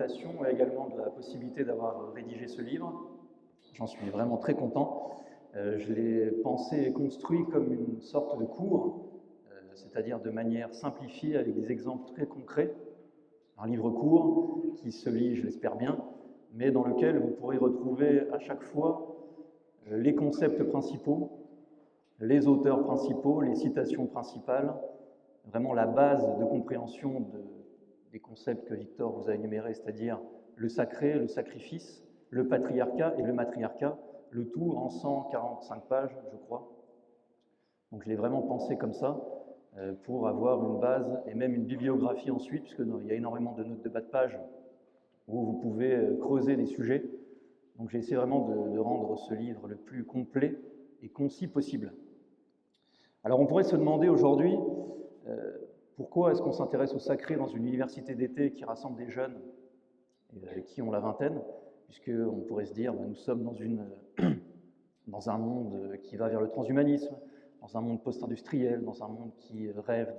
et également de la possibilité d'avoir rédigé ce livre. J'en suis vraiment très content. Euh, je l'ai pensé et construit comme une sorte de cours, euh, c'est-à-dire de manière simplifiée avec des exemples très concrets. Un livre court qui se lit, je l'espère bien, mais dans lequel vous pourrez retrouver à chaque fois euh, les concepts principaux, les auteurs principaux, les citations principales, vraiment la base de compréhension des concepts que Victor vous a énumérés, c'est-à-dire le sacré, le sacrifice, le patriarcat et le matriarcat, le tout en 145 pages, je crois. Donc je l'ai vraiment pensé comme ça, euh, pour avoir une base et même une bibliographie ensuite, puisqu'il y a énormément de notes de bas de page où vous pouvez euh, creuser des sujets. Donc j'ai essayé vraiment de, rendre ce livre le plus complet et concis possible. Alors on pourrait se demander aujourd'hui euh, pourquoi est-ce qu'on s'intéresse au sacré dans une université d'été qui rassemble des jeunes qui ont la vingtaine puisqu'on pourrait se dire, bah, nous sommes dans, un monde qui va vers le transhumanisme, dans un monde post-industriel, dans un monde qui rêve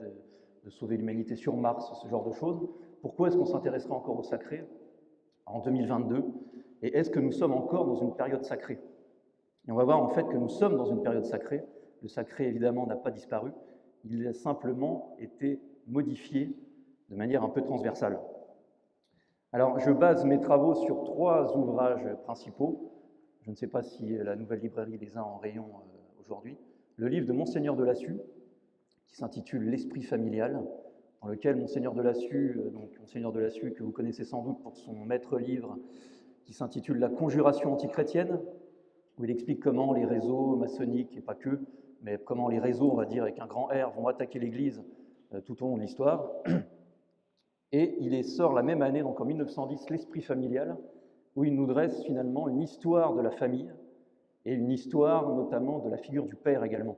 de, sauver l'humanité sur Mars, ce genre de choses. Pourquoi est-ce qu'on s'intéresserait encore au sacré en 2022 Et est-ce que nous sommes encore dans une période sacrée? Et on va voir en fait que nous sommes dans une période sacrée. Le sacré, évidemment, n'a pas disparu. Il a simplement été modifié de manière un peu transversale. Alors, je base mes travaux sur trois ouvrages principaux. Je ne sais pas si la nouvelle librairie les a en rayon euh, aujourd'hui. Le livre de Monseigneur de Lassus, qui s'intitule L'esprit familial, dans lequel Monseigneur de Lassus, euh, donc Monseigneur de Lassus que vous connaissez sans doute pour son maître livre, qui s'intitule La conjuration antichrétienne, où il explique comment les réseaux maçonniques, et pas que, mais comment les réseaux, on va dire avec un grand R, vont attaquer l'Église tout au long de l'histoire. Et il sort la même année, donc en 1910, L'Esprit familial, où il nous dresse finalement une histoire de la famille et une histoire notamment de la figure du père également.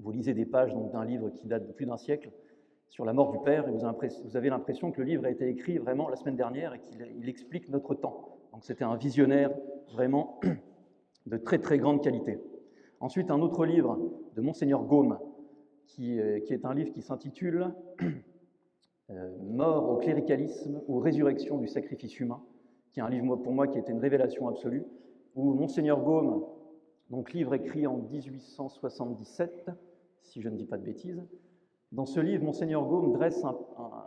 Vous lisez des pages d'un livre qui date de plus d'un siècle sur la mort du père et vous avez l'impression que le livre a été écrit vraiment la semaine dernière et qu'il explique notre temps. Donc c'était un visionnaire vraiment de très très grande qualité. Ensuite, un autre livre de Monseigneur Gaume, qui, euh, qui est un livre qui s'intitule euh, Mort au cléricalisme ou Résurrection du sacrifice humain, qui est un livre pour moi qui était une révélation absolue, où Monseigneur Gaume, donc livre écrit en 1877, si je ne dis pas de bêtises, dans ce livre, Monseigneur Gaume dresse,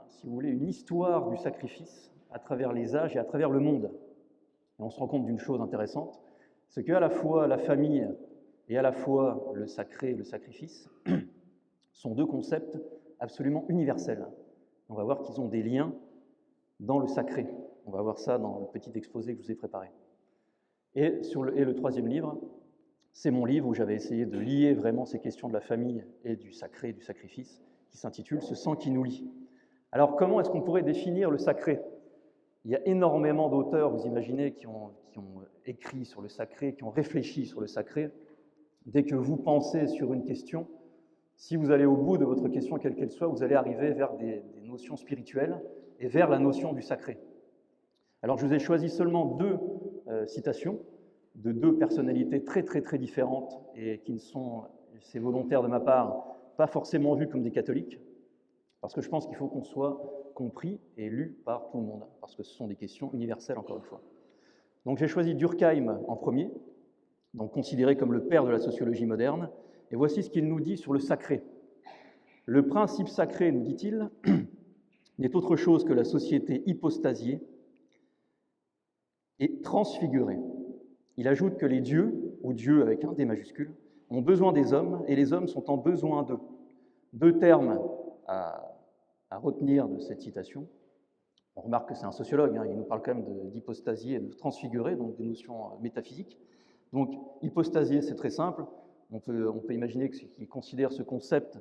si vous voulez, une histoire du sacrifice à travers les âges et à travers le monde. Et on se rend compte d'une chose intéressante, c'est qu'à la fois la famille et à la fois le sacré le sacrifice sont deux concepts absolument universels on va voir qu'ils ont des liens dans le sacré. On va voir ça dans le petit exposé que je vous ai préparé. Et, sur le, et le troisième livre, c'est mon livre où j'avais essayé de lier vraiment ces questions de la famille et du sacré, du sacrifice, qui s'intitule Ce sang qui nous lie. Alors comment est-ce qu'on pourrait définir le sacré? Il y a énormément d'auteurs, vous imaginez, qui ont écrit sur le sacré, qui ont réfléchi sur le sacré. Dès que vous pensez sur une question, si vous allez au bout de votre question, quelle qu'elle soit, vous allez arriver vers des, notions spirituelles et vers la notion du sacré. Alors je vous ai choisi seulement deux euh, citations de deux personnalités très très très différentes et qui ne sont, c'est volontaire de ma part, pas forcément vues comme des catholiques, parce que je pense qu'il faut qu'on soit compris et lu par tout le monde, parce que ce sont des questions universelles encore une fois. Donc j'ai choisi Durkheim en premier, donc considéré comme le père de la sociologie moderne, et voici ce qu'il nous dit sur le sacré. Le principe sacré, nous dit-il, n'est autre chose que la société hypostasiée et transfigurée. Il ajoute que les dieux, ou dieux avec un D majuscule, ont besoin des hommes et les hommes sont en besoin d'eux. Deux termes à, retenir de cette citation. On remarque que c'est un sociologue, hein, il nous parle quand même d'hypostasie et de transfigurer, donc des notions métaphysiques. Donc, hypostasier, c'est très simple, on peut, imaginer qu'il considère ce concept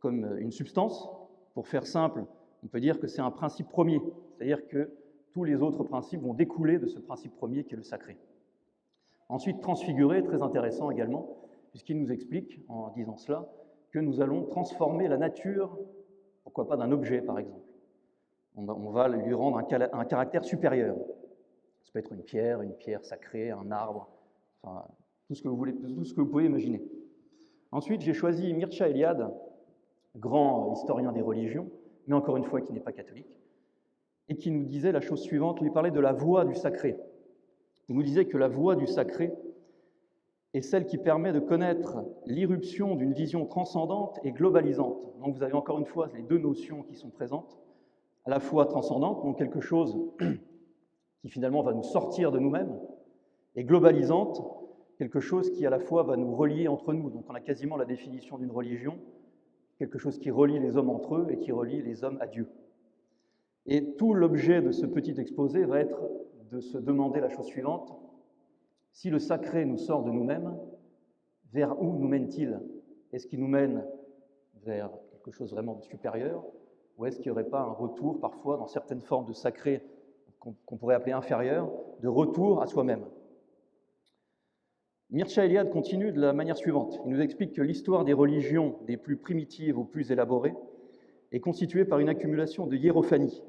comme une substance. Pour faire simple, on peut dire que c'est un principe premier, c'est-à-dire que tous les autres principes vont découler de ce principe premier qui est le sacré. Ensuite, transfigurer, très intéressant également, puisqu'il nous explique, en disant cela, que nous allons transformer la nature, pourquoi pas d'un objet par exemple. On va lui rendre un, caractère supérieur. Ça peut être une pierre, une pierre sacrée, un arbre, tout ce que vous, voulez, tout ce que vous pouvez imaginer. Ensuite, j'ai choisi Mircea Eliade, grand historien des religions, mais encore une fois qui n'est pas catholique, et qui nous disait la chose suivante, lui parlait de la voie du sacré. Il nous disait que la voie du sacré est celle qui permet de connaître l'irruption d'une vision transcendante et globalisante. Donc vous avez encore une fois les deux notions qui sont présentes, à la fois transcendante, donc quelque chose qui finalement va nous sortir de nous-mêmes, et globalisante, quelque chose qui à la fois va nous relier entre nous. Donc on a quasiment la définition d'une religion, quelque chose qui relie les hommes entre eux et qui relie les hommes à Dieu. Et tout l'objet de ce petit exposé va être de se demander la chose suivante, si le sacré nous sort de nous-mêmes, vers où nous mène-t-il? Est-ce qu'il nous mène vers quelque chose vraiment de supérieur? Ou est-ce qu'il n'y aurait pas un retour parfois dans certaines formes de sacré qu'on pourrait appeler inférieur, de retour à soi-même? Mircea Eliade continue de la manière suivante. Il nous explique que l'histoire des religions des plus primitives aux plus élaborées est constituée par une accumulation de hiérophanies.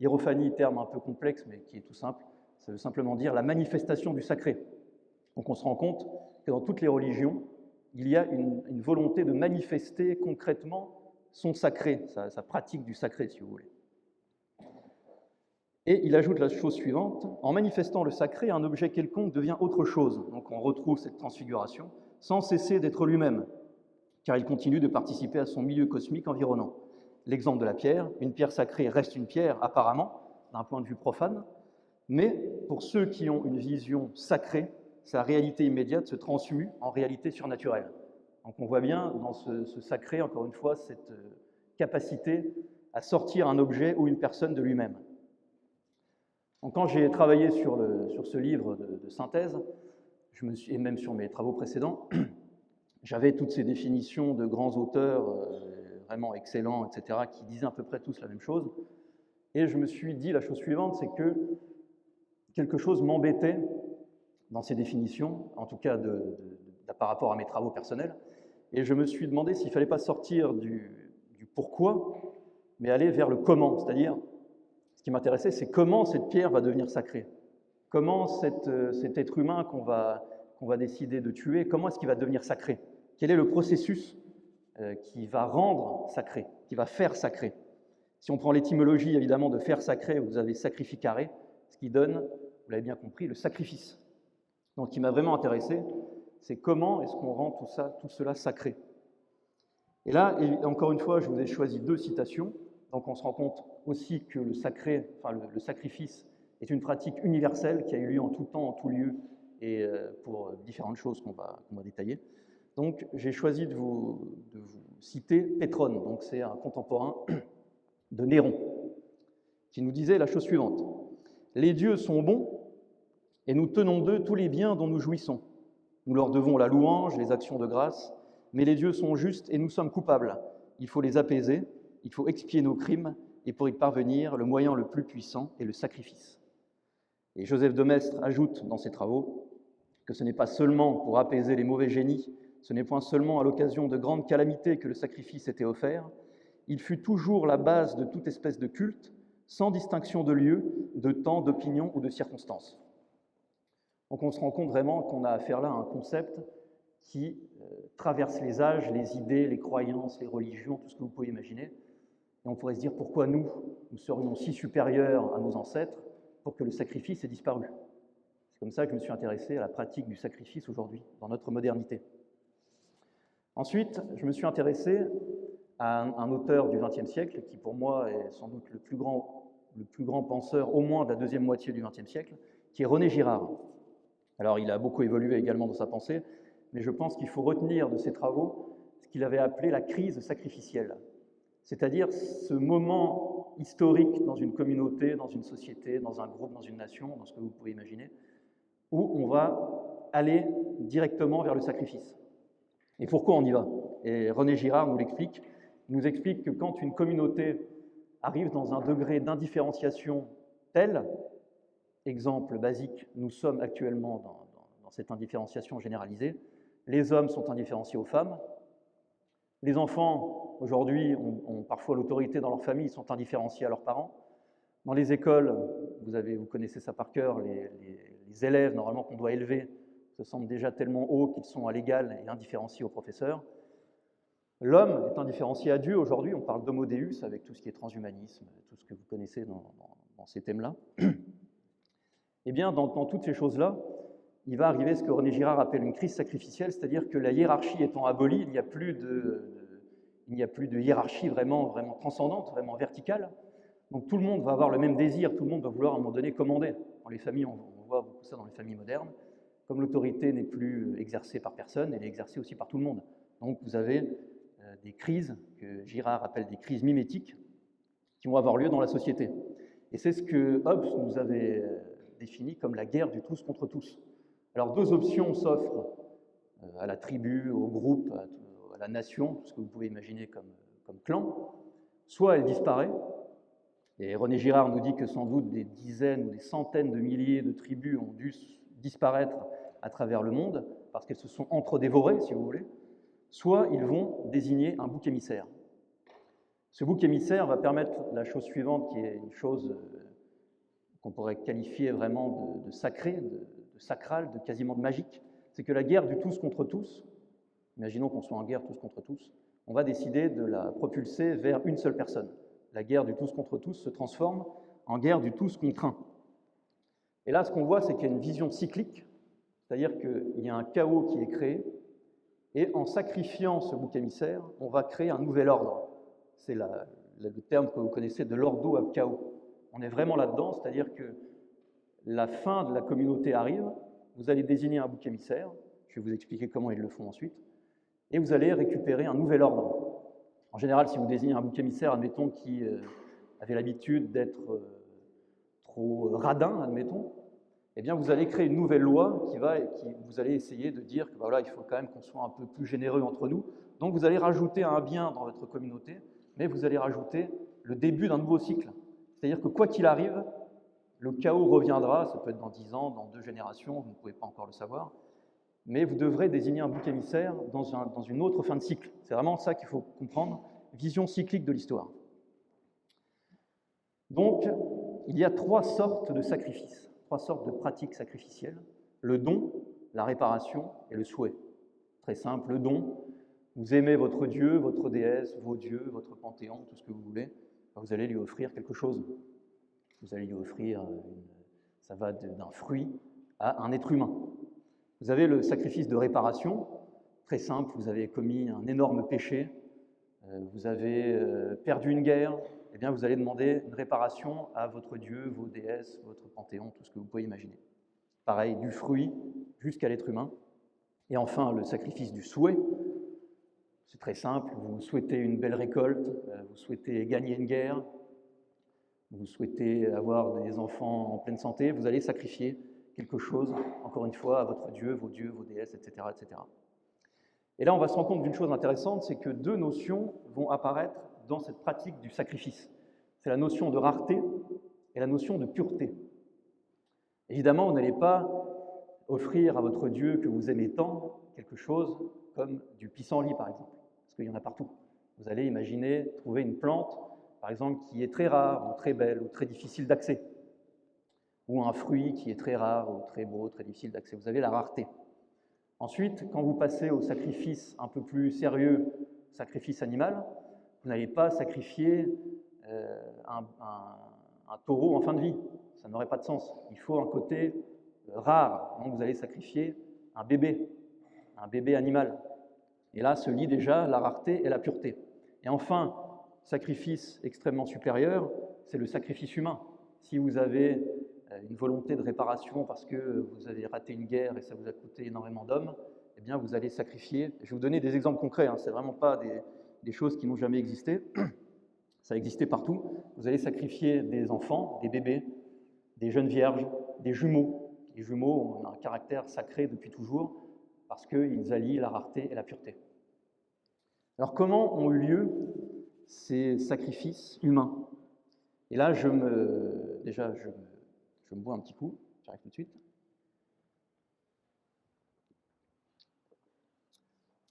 Hiérophanie, terme un peu complexe, mais qui est tout simple, ça veut simplement dire la manifestation du sacré. Donc on se rend compte que dans toutes les religions, il y a une, volonté de manifester concrètement son sacré, sa, pratique du sacré, si vous voulez. Et il ajoute la chose suivante, en manifestant le sacré, un objet quelconque devient autre chose. Donc on retrouve cette transfiguration sans cesser d'être lui-même, car il continue de participer à son milieu cosmique environnant. L'exemple de la pierre, une pierre sacrée reste une pierre apparemment, d'un point de vue profane, mais pour ceux qui ont une vision sacrée, sa réalité immédiate se transmue en réalité surnaturelle. Donc on voit bien dans ce, sacré, encore une fois, cette euh, capacité à sortir un objet ou une personne de lui-même. Quand j'ai travaillé sur, ce livre de, synthèse, et même sur mes travaux précédents, j'avais toutes ces définitions de grands auteurs euh, vraiment excellents, etc., qui disaient à peu près tous la même chose. Et je me suis dit la chose suivante, c'est que quelque chose m'embêtait dans ces définitions, en tout cas par rapport à mes travaux personnels. Et je me suis demandé s'il ne fallait pas sortir du, pourquoi, mais aller vers le comment. C'est-à-dire, ce qui m'intéressait, c'est comment cette pierre va devenir sacrée. Comment cet être humain qu'on va, qu'on va décider de tuer, comment est-ce qu'il va devenir sacré? Quel est le processus euh, qui va rendre sacré, qui va faire sacré? Si on prend l'étymologie, évidemment, de faire sacré, vous avez sacrificare, ce qui donne, vous l'avez bien compris, le sacrifice. Donc, ce qui m'a vraiment intéressé, c'est comment est-ce qu'on rend tout, ça, tout cela sacré? Et là, encore une fois, je vous ai choisi deux citations. Donc, on se rend compte aussi que le sacré, enfin le, sacrifice, est une pratique universelle qui a eu lieu en tout temps, en tout lieu, et euh, pour différentes choses qu'on va, détailler. Donc, j'ai choisi de vous, de vous citer Pétrone. Donc, c'est un contemporain de Néron, qui nous disait la chose suivante Les dieux sont bons et nous tenons d'eux tous les biens dont nous jouissons. Nous leur devons la louange, les actions de grâce, mais les dieux sont justes et nous sommes coupables. Il faut les apaiser, il faut expier nos crimes, et pour y parvenir, le moyen le plus puissant est le sacrifice. Et Joseph de Maistre ajoute dans ses travaux que ce n'est pas seulement pour apaiser les mauvais génies, ce n'est point seulement à l'occasion de grandes calamités que le sacrifice était offert, il fut toujours la base de toute espèce de culte, sans distinction de lieu, de temps, d'opinion ou de circonstances. Donc on se rend compte vraiment qu'on a affaire là à un concept qui euh, traverse les âges, les idées, les croyances, les religions, tout ce que vous pouvez imaginer. Et on pourrait se dire pourquoi nous, nous serions si supérieurs à nos ancêtres pour que le sacrifice ait disparu? C'est comme ça que je me suis intéressé à la pratique du sacrifice aujourd'hui, dans notre modernité. Ensuite, je me suis intéressé à un, auteur du XXe siècle, qui pour moi est sans doute le plus, grand, le plus grand penseur, au moins de la deuxième moitié du XXe siècle, qui est René Girard. Alors il a beaucoup évolué également dans sa pensée, mais je pense qu'il faut retenir de ses travaux ce qu'il avait appelé la crise sacrificielle, c'est-à-dire ce moment historique dans une communauté, dans une société, dans un groupe, dans une nation, dans ce que vous pouvez imaginer, où on va aller directement vers le sacrifice. Et pourquoi on y va? Et René Girard nous l'explique. Il nous explique que quand une communauté arrive dans un degré d'indifférenciation tel Exemple basique, nous sommes actuellement dans, cette indifférenciation généralisée. Les hommes sont indifférenciés aux femmes. Les enfants, aujourd'hui, ont, parfois l'autorité dans leur famille, ils sont indifférenciés à leurs parents. Dans les écoles, vous, connaissez ça par cœur, les, les élèves, normalement, qu'on doit élever, se sentent déjà tellement hauts qu'ils sont à l'égal et indifférenciés aux professeurs. L'homme est indifférencié à Dieu aujourd'hui, on parle d'homo deus avec tout ce qui est transhumanisme, tout ce que vous connaissez dans, ces thèmes-là. Eh bien, dans, toutes ces choses-là, il va arriver ce que René Girard appelle une crise sacrificielle, c'est-à-dire que la hiérarchie étant abolie, il n'y a plus de, hiérarchie vraiment, vraiment transcendante, vraiment verticale. Donc tout le monde va avoir le même désir, tout le monde va vouloir à un moment donné commander. Dans les familles, on, voit beaucoup ça dans les familles modernes. Comme l'autorité n'est plus exercée par personne, elle est exercée aussi par tout le monde. Donc vous avez euh, des crises que Girard appelle des crises mimétiques qui vont avoir lieu dans la société. Et c'est ce que Hobbes nous avait euh, défini comme la guerre du tous contre tous. Alors deux options s'offrent euh, à la tribu, au groupe, à la nation, tout ce que vous pouvez imaginer comme, clan. Soit elle disparaît, et René Girard nous dit que sans doute des dizaines ou des centaines de milliers de tribus ont dû disparaître à travers le monde parce qu'elles se sont entre-dévorées, si vous voulez, soit ils vont désigner un bouc émissaire. Ce bouc émissaire va permettre la chose suivante, qui est une chose euh, qu'on pourrait qualifier vraiment de, de, de, sacral, de quasiment de magique, c'est que la guerre du tous contre tous, imaginons qu'on soit en guerre tous contre tous, on va décider de la propulser vers une seule personne. La guerre du tous contre tous se transforme en guerre du tous contre un. Et là, ce qu'on voit, c'est qu'il y a une vision cyclique, c'est-à-dire qu'il y a un chaos qui est créé, et en sacrifiant ce bouc émissaire, on va créer un nouvel ordre. C'est le terme que vous connaissez de l'ordo ab chaos. On est vraiment là-dedans, c'est-à-dire que la fin de la communauté arrive, vous allez désigner un bouc émissaire, je vais vous expliquer comment ils le font ensuite, et vous allez récupérer un nouvel ordre. En général, si vous désignez un bouc émissaire, admettons, qui euh, avait l'habitude d'être euh, trop radin, admettons, eh bien, vous allez créer une nouvelle loi qui va, qui, vous allez essayer de dire que bah, voilà, il faut quand même qu'on soit un peu plus généreux entre nous. Donc, vous allez rajouter un bien dans votre communauté, mais vous allez rajouter le début d'un nouveau cycle. C'est-à-dire que quoi qu'il arrive, le chaos reviendra, ça peut être dans dix ans, dans deux générations, vous ne pouvez pas encore le savoir, mais vous devrez désigner un bouc émissaire dans, dans une autre fin de cycle. C'est vraiment ça qu'il faut comprendre, vision cyclique de l'histoire. Donc, il y a trois sortes de sacrifices trois sortes de pratiques sacrificielles, le don, la réparation et le souhait. Très simple, le don, vous aimez votre Dieu, votre déesse, vos dieux, votre panthéon, tout ce que vous voulez, vous allez lui offrir quelque chose. Vous allez lui offrir, ça va d'un fruit à un être humain. Vous avez le sacrifice de réparation, très simple, vous avez commis un énorme péché, euh, vous avez euh, perdu une guerre, eh bien, vous allez demander une réparation à votre Dieu, vos déesses, votre panthéon, tout ce que vous pouvez imaginer. Pareil, du fruit jusqu'à l'être humain. Et enfin, le sacrifice du souhait. C'est très simple, vous souhaitez une belle récolte, euh, vous souhaitez gagner une guerre, vous souhaitez avoir des enfants en pleine santé, vous allez sacrifier quelque chose, encore une fois, à votre Dieu, vos dieux, vos déesses, etc. etc. Et là, on va se rendre compte d'une chose intéressante, c'est que deux notions vont apparaître dans cette pratique du sacrifice. C'est la notion de rareté et la notion de pureté. Évidemment, vous n'allez pas offrir à votre Dieu que vous aimez tant quelque chose comme du pissenlit, par exemple, parce qu'il y en a partout. Vous allez imaginer trouver une plante, par exemple, qui est très rare, ou très belle, ou très difficile d'accès, ou un fruit qui est très rare, ou très beau, très difficile d'accès. Vous avez la rareté. Ensuite, quand vous passez au sacrifice un peu plus sérieux, sacrifice animal, vous n'allez pas sacrifier euh, un, taureau en fin de vie. Ça n'aurait pas de sens. Il faut un côté rare. Donc vous allez sacrifier un bébé, un bébé animal. Et là se lie déjà la rareté et la pureté. Et enfin, sacrifice extrêmement supérieur, c'est le sacrifice humain. Si vous avez euh, une volonté de réparation parce que vous avez raté une guerre et ça vous a coûté énormément d'hommes, eh bien vous allez sacrifier. Je vais vous donner des exemples concrets, hein, c'est vraiment pas des, des choses qui n'ont jamais existé. Ça existait partout. Vous allez sacrifier des enfants, des bébés, des jeunes vierges, des jumeaux. Les jumeaux ont un caractère sacré depuis toujours parce qu'ils allient la rareté et la pureté. Alors comment ont eu lieu ces sacrifices humains Et là, je me, déjà, je, me bois un petit coup, j'arrive tout de suite.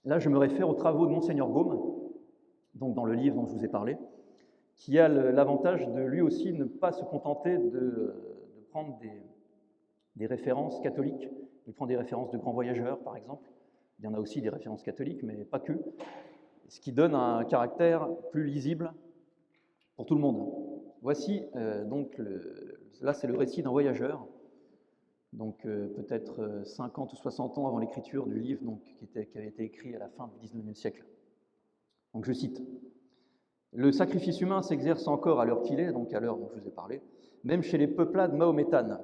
Là, je me réfère aux travaux de Monseigneur Gaume, donc dans le livre dont je vous ai parlé, qui a l'avantage de lui aussi ne pas se contenter de, prendre des, références catholiques. Il prend des références de grands voyageurs, par exemple. Il y en a aussi des références catholiques, mais pas que. Ce qui donne un caractère plus lisible pour tout le monde. Voici euh, donc, là c'est le récit d'un voyageur, donc euh, peut-être 50 ou 60 ans avant l'écriture du livre donc, qui avait été écrit à la fin du 19e siècle. Donc je cite Le sacrifice humain s'exerce encore à l'heure qu'il est, donc à l'heure dont je vous ai parlé, même chez les peuplades mahométanes.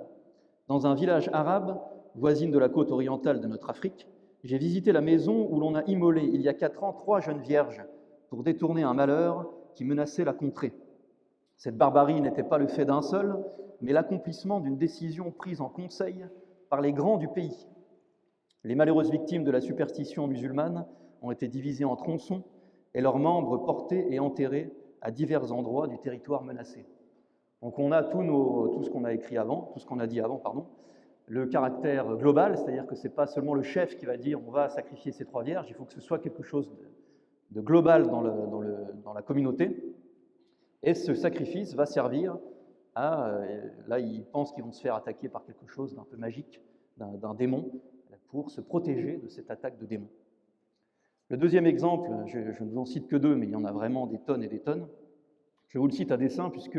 Dans un village arabe, voisine de la côte orientale de notre Afrique, j'ai visité la maison où l'on a immolé il y a quatre ans trois jeunes vierges pour détourner un malheur qui menaçait la contrée. Cette barbarie n'était pas le fait d'un seul, mais l'accomplissement d'une décision prise en conseil par les grands du pays. Les malheureuses victimes de la superstition musulmane ont été divisées en tronçons et leurs membres portés et enterrés à divers endroits du territoire menacé. Donc on a tout, tout ce qu'on a écrit avant, tout ce qu'on a dit avant, pardon, le caractère global, c'est-à-dire que ce n'est pas seulement le chef qui va dire on va sacrifier ces trois vierges, il faut que ce soit quelque chose de, global dans, la communauté. Et ce sacrifice va servir à, euh, là ils pensent qu'ils vont se faire attaquer par quelque chose d'un peu magique, d'un démon, pour se protéger de cette attaque de démon. Le deuxième exemple, je, je ne vous en cite que deux, mais il y en a vraiment des tonnes et des tonnes. Je vous le cite à dessein, puisque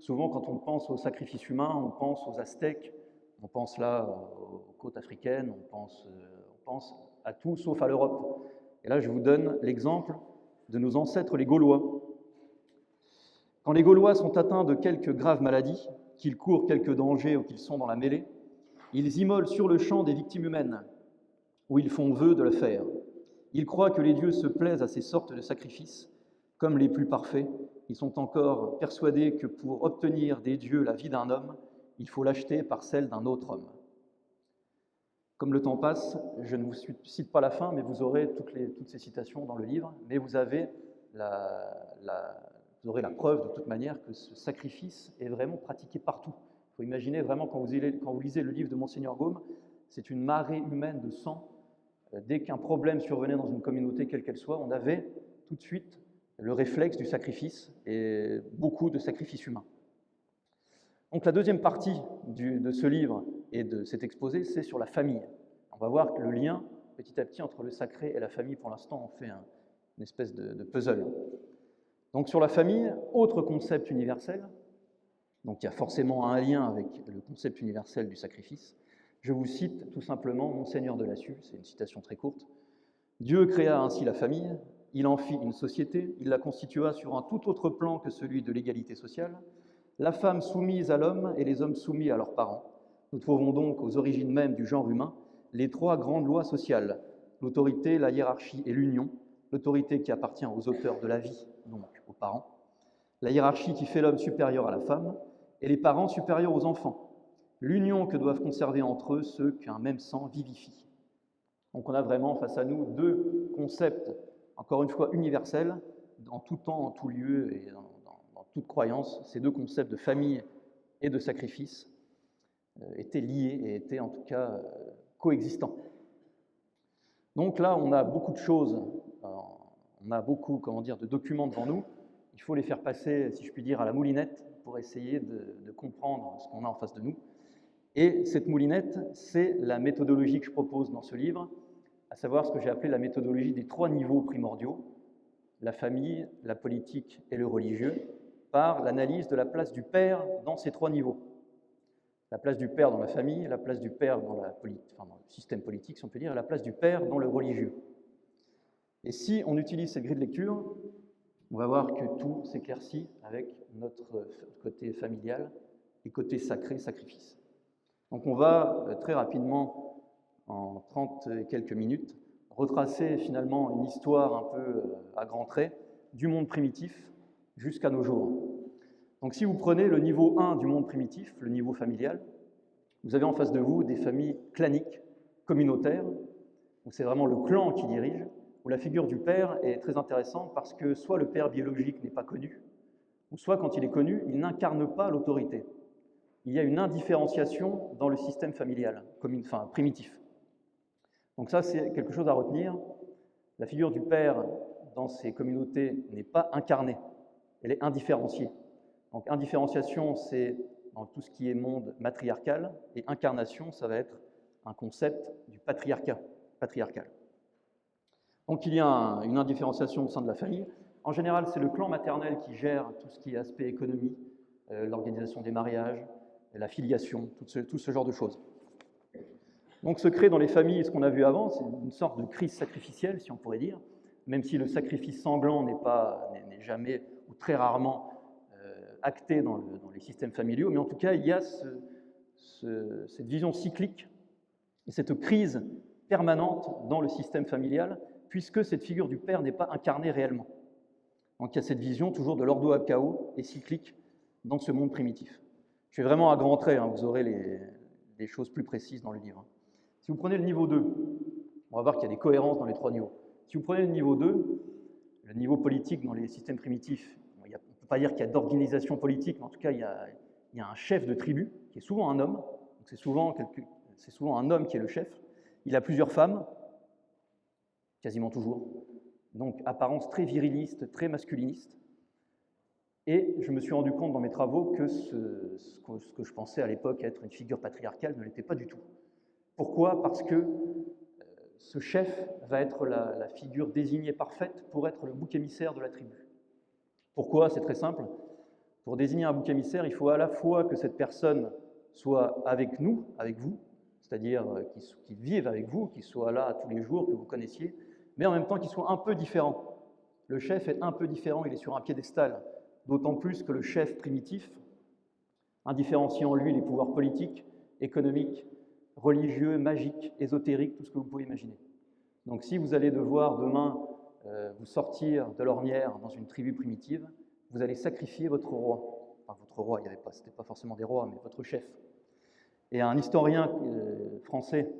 souvent quand on pense au sacrifice humain, on pense aux Aztèques, on pense là aux côtes africaines, on pense, euh, on pense à tout sauf à l'Europe. Et là, je vous donne l'exemple de nos ancêtres les Gaulois. Quand les Gaulois sont atteints de quelques graves maladies, qu'ils courent quelques dangers ou qu'ils sont dans la mêlée, ils immolent sur le champ des victimes humaines, où ils font vœu de le faire. Ils croient que les dieux se plaisent à ces sortes de sacrifices, comme les plus parfaits. Ils sont encore persuadés que pour obtenir des dieux la vie d'un homme, il faut l'acheter par celle d'un autre homme. Comme le temps passe, je ne vous cite pas la fin, mais vous aurez toutes, ces citations dans le livre, mais vous, avez la, aurez la preuve de toute manière que ce sacrifice est vraiment pratiqué partout. Il faut imaginer vraiment quand vous, quand vous lisez le livre de Monseigneur Gaume, c'est une marée humaine de sang. Euh, dès qu'un problème survenait dans une communauté, quelle qu'elle soit, on avait tout de suite le réflexe du sacrifice et beaucoup de sacrifices humains. Donc la deuxième partie de ce livre et de cet exposé, c'est sur la famille. On va voir le lien, petit à petit, entre le sacré et la famille, pour l'instant, on fait une espèce de, puzzle. Donc sur la famille, autre concept universel, donc il y a forcément un lien avec le concept universel du sacrifice. Je vous cite tout simplement Monseigneur de Lassus, c'est une citation très courte. Dieu créa ainsi la famille, il en fit une société, il la constitua sur un tout autre plan que celui de l'égalité sociale, la femme soumise à l'homme et les hommes soumis à leurs parents. Nous trouvons donc aux origines mêmes du genre humain les trois grandes lois sociales, l'autorité, la hiérarchie et l'union, l'autorité qui appartient aux auteurs de la vie, donc aux parents, la hiérarchie qui fait l'homme supérieur à la femme, et les parents supérieurs aux enfants, l'union que doivent conserver entre eux ceux qu'un même sang vivifie. Donc on a vraiment face à nous deux concepts, encore une fois universels, en tout temps, en tout lieu et dans toute croyance, ces deux concepts de famille et de sacrifice euh, étaient liés et étaient en tout cas euh, coexistants. Donc là, on a beaucoup de choses, euh, on a beaucoup comment dire, de documents devant nous. Il faut les faire passer, si je puis dire, à la moulinette pour essayer de, de comprendre ce qu'on a en face de nous. Et cette moulinette, c'est la méthodologie que je propose dans ce livre, à savoir ce que j'ai appelé la méthodologie des trois niveaux primordiaux, la famille, la politique et le religieux, par l'analyse de la place du père dans ces trois niveaux. La place du père dans la famille, la place du père dans, le système politique, si on peut dire, et la place du père dans le religieux. Et si on utilise cette grille de lecture, on va voir que tout s'éclaircit avec notre côté familial et côté sacré, sacrifice. Donc on va euh, très rapidement, en 30 et quelques minutes, retracer finalement une histoire un peu euh, à grands traits du monde primitif jusqu'à nos jours. Donc si vous prenez le niveau 1 du monde primitif, le niveau familial, vous avez en face de vous des familles claniques, communautaires, où c'est vraiment le clan qui dirige, où la figure du père est très intéressante parce que soit le père biologique n'est pas connu, ou soit quand il est connu, il n'incarne pas l'autorité. Il y a une indifférenciation dans le système familial, enfin, primitif. Donc ça, c'est quelque chose à retenir. La figure du père dans ces communautés n'est pas incarnée elle est indifférenciée. Donc indifférenciation, c'est dans tout ce qui est monde matriarcal, et incarnation, ça va être un concept du patriarcat, patriarcal. Donc il y a une indifférenciation au sein de la famille. En général, c'est le clan maternel qui gère tout ce qui est aspect économie, euh, l'organisation des mariages, la filiation, tout ce, genre de choses. Donc se crée dans les familles, ce qu'on a vu avant, c'est une sorte de crise sacrificielle, si on pourrait dire, même si le sacrifice sanglant n'est jamais très rarement euh, acté dans, le- dans les systèmes familiaux, mais en tout cas, il y a ce- ce- cette vision cyclique et cette crise permanente dans le système familial, puisque cette figure du père n'est pas incarnée réellement. Donc il y a cette vision toujours de l'ordo chaos et cyclique dans ce monde primitif. Je fais vraiment à grands traits, hein, vous aurez les, les choses plus précises dans le livre. Si vous prenez le niveau 2, on va voir qu'il y a des cohérences dans les trois niveaux. Si vous prenez le niveau 2, le niveau politique dans les systèmes primitifs, pas dire qu'il y a d'organisation politique, mais en tout cas, il y, a, un chef de tribu, qui est souvent un homme, c'est souvent, un homme qui est le chef. Il a plusieurs femmes, quasiment toujours, donc apparence très viriliste, très masculiniste. Et je me suis rendu compte dans mes travaux que ce, que, je pensais à l'époque être une figure patriarcale ne l'était pas du tout. Pourquoi? Parce que euh, ce chef va être la figure désignée parfaite pour être le bouc émissaire de la tribu. Pourquoi? C'est très simple. Pour désigner un bouc émissaire, il faut à la fois que cette personne soit avec nous, avec vous, c'est-à-dire euh, qu'il vive avec vous, qu'il soit là tous les jours, que vous connaissiez, mais en même temps qu'il soit un peu différent. Le chef est un peu différent, il est sur un piédestal, d'autant plus que le chef primitif, indifférenciant en lui les pouvoirs politiques, économiques, religieux, magiques, ésotériques, tout ce que vous pouvez imaginer. Donc si vous allez devoir demain euh, vous sortir de l'ornière dans une tribu primitive, vous allez sacrifier votre roi. Enfin, votre roi, il y avait pas, c'était pas forcément des rois, mais votre chef. Et un historien euh, français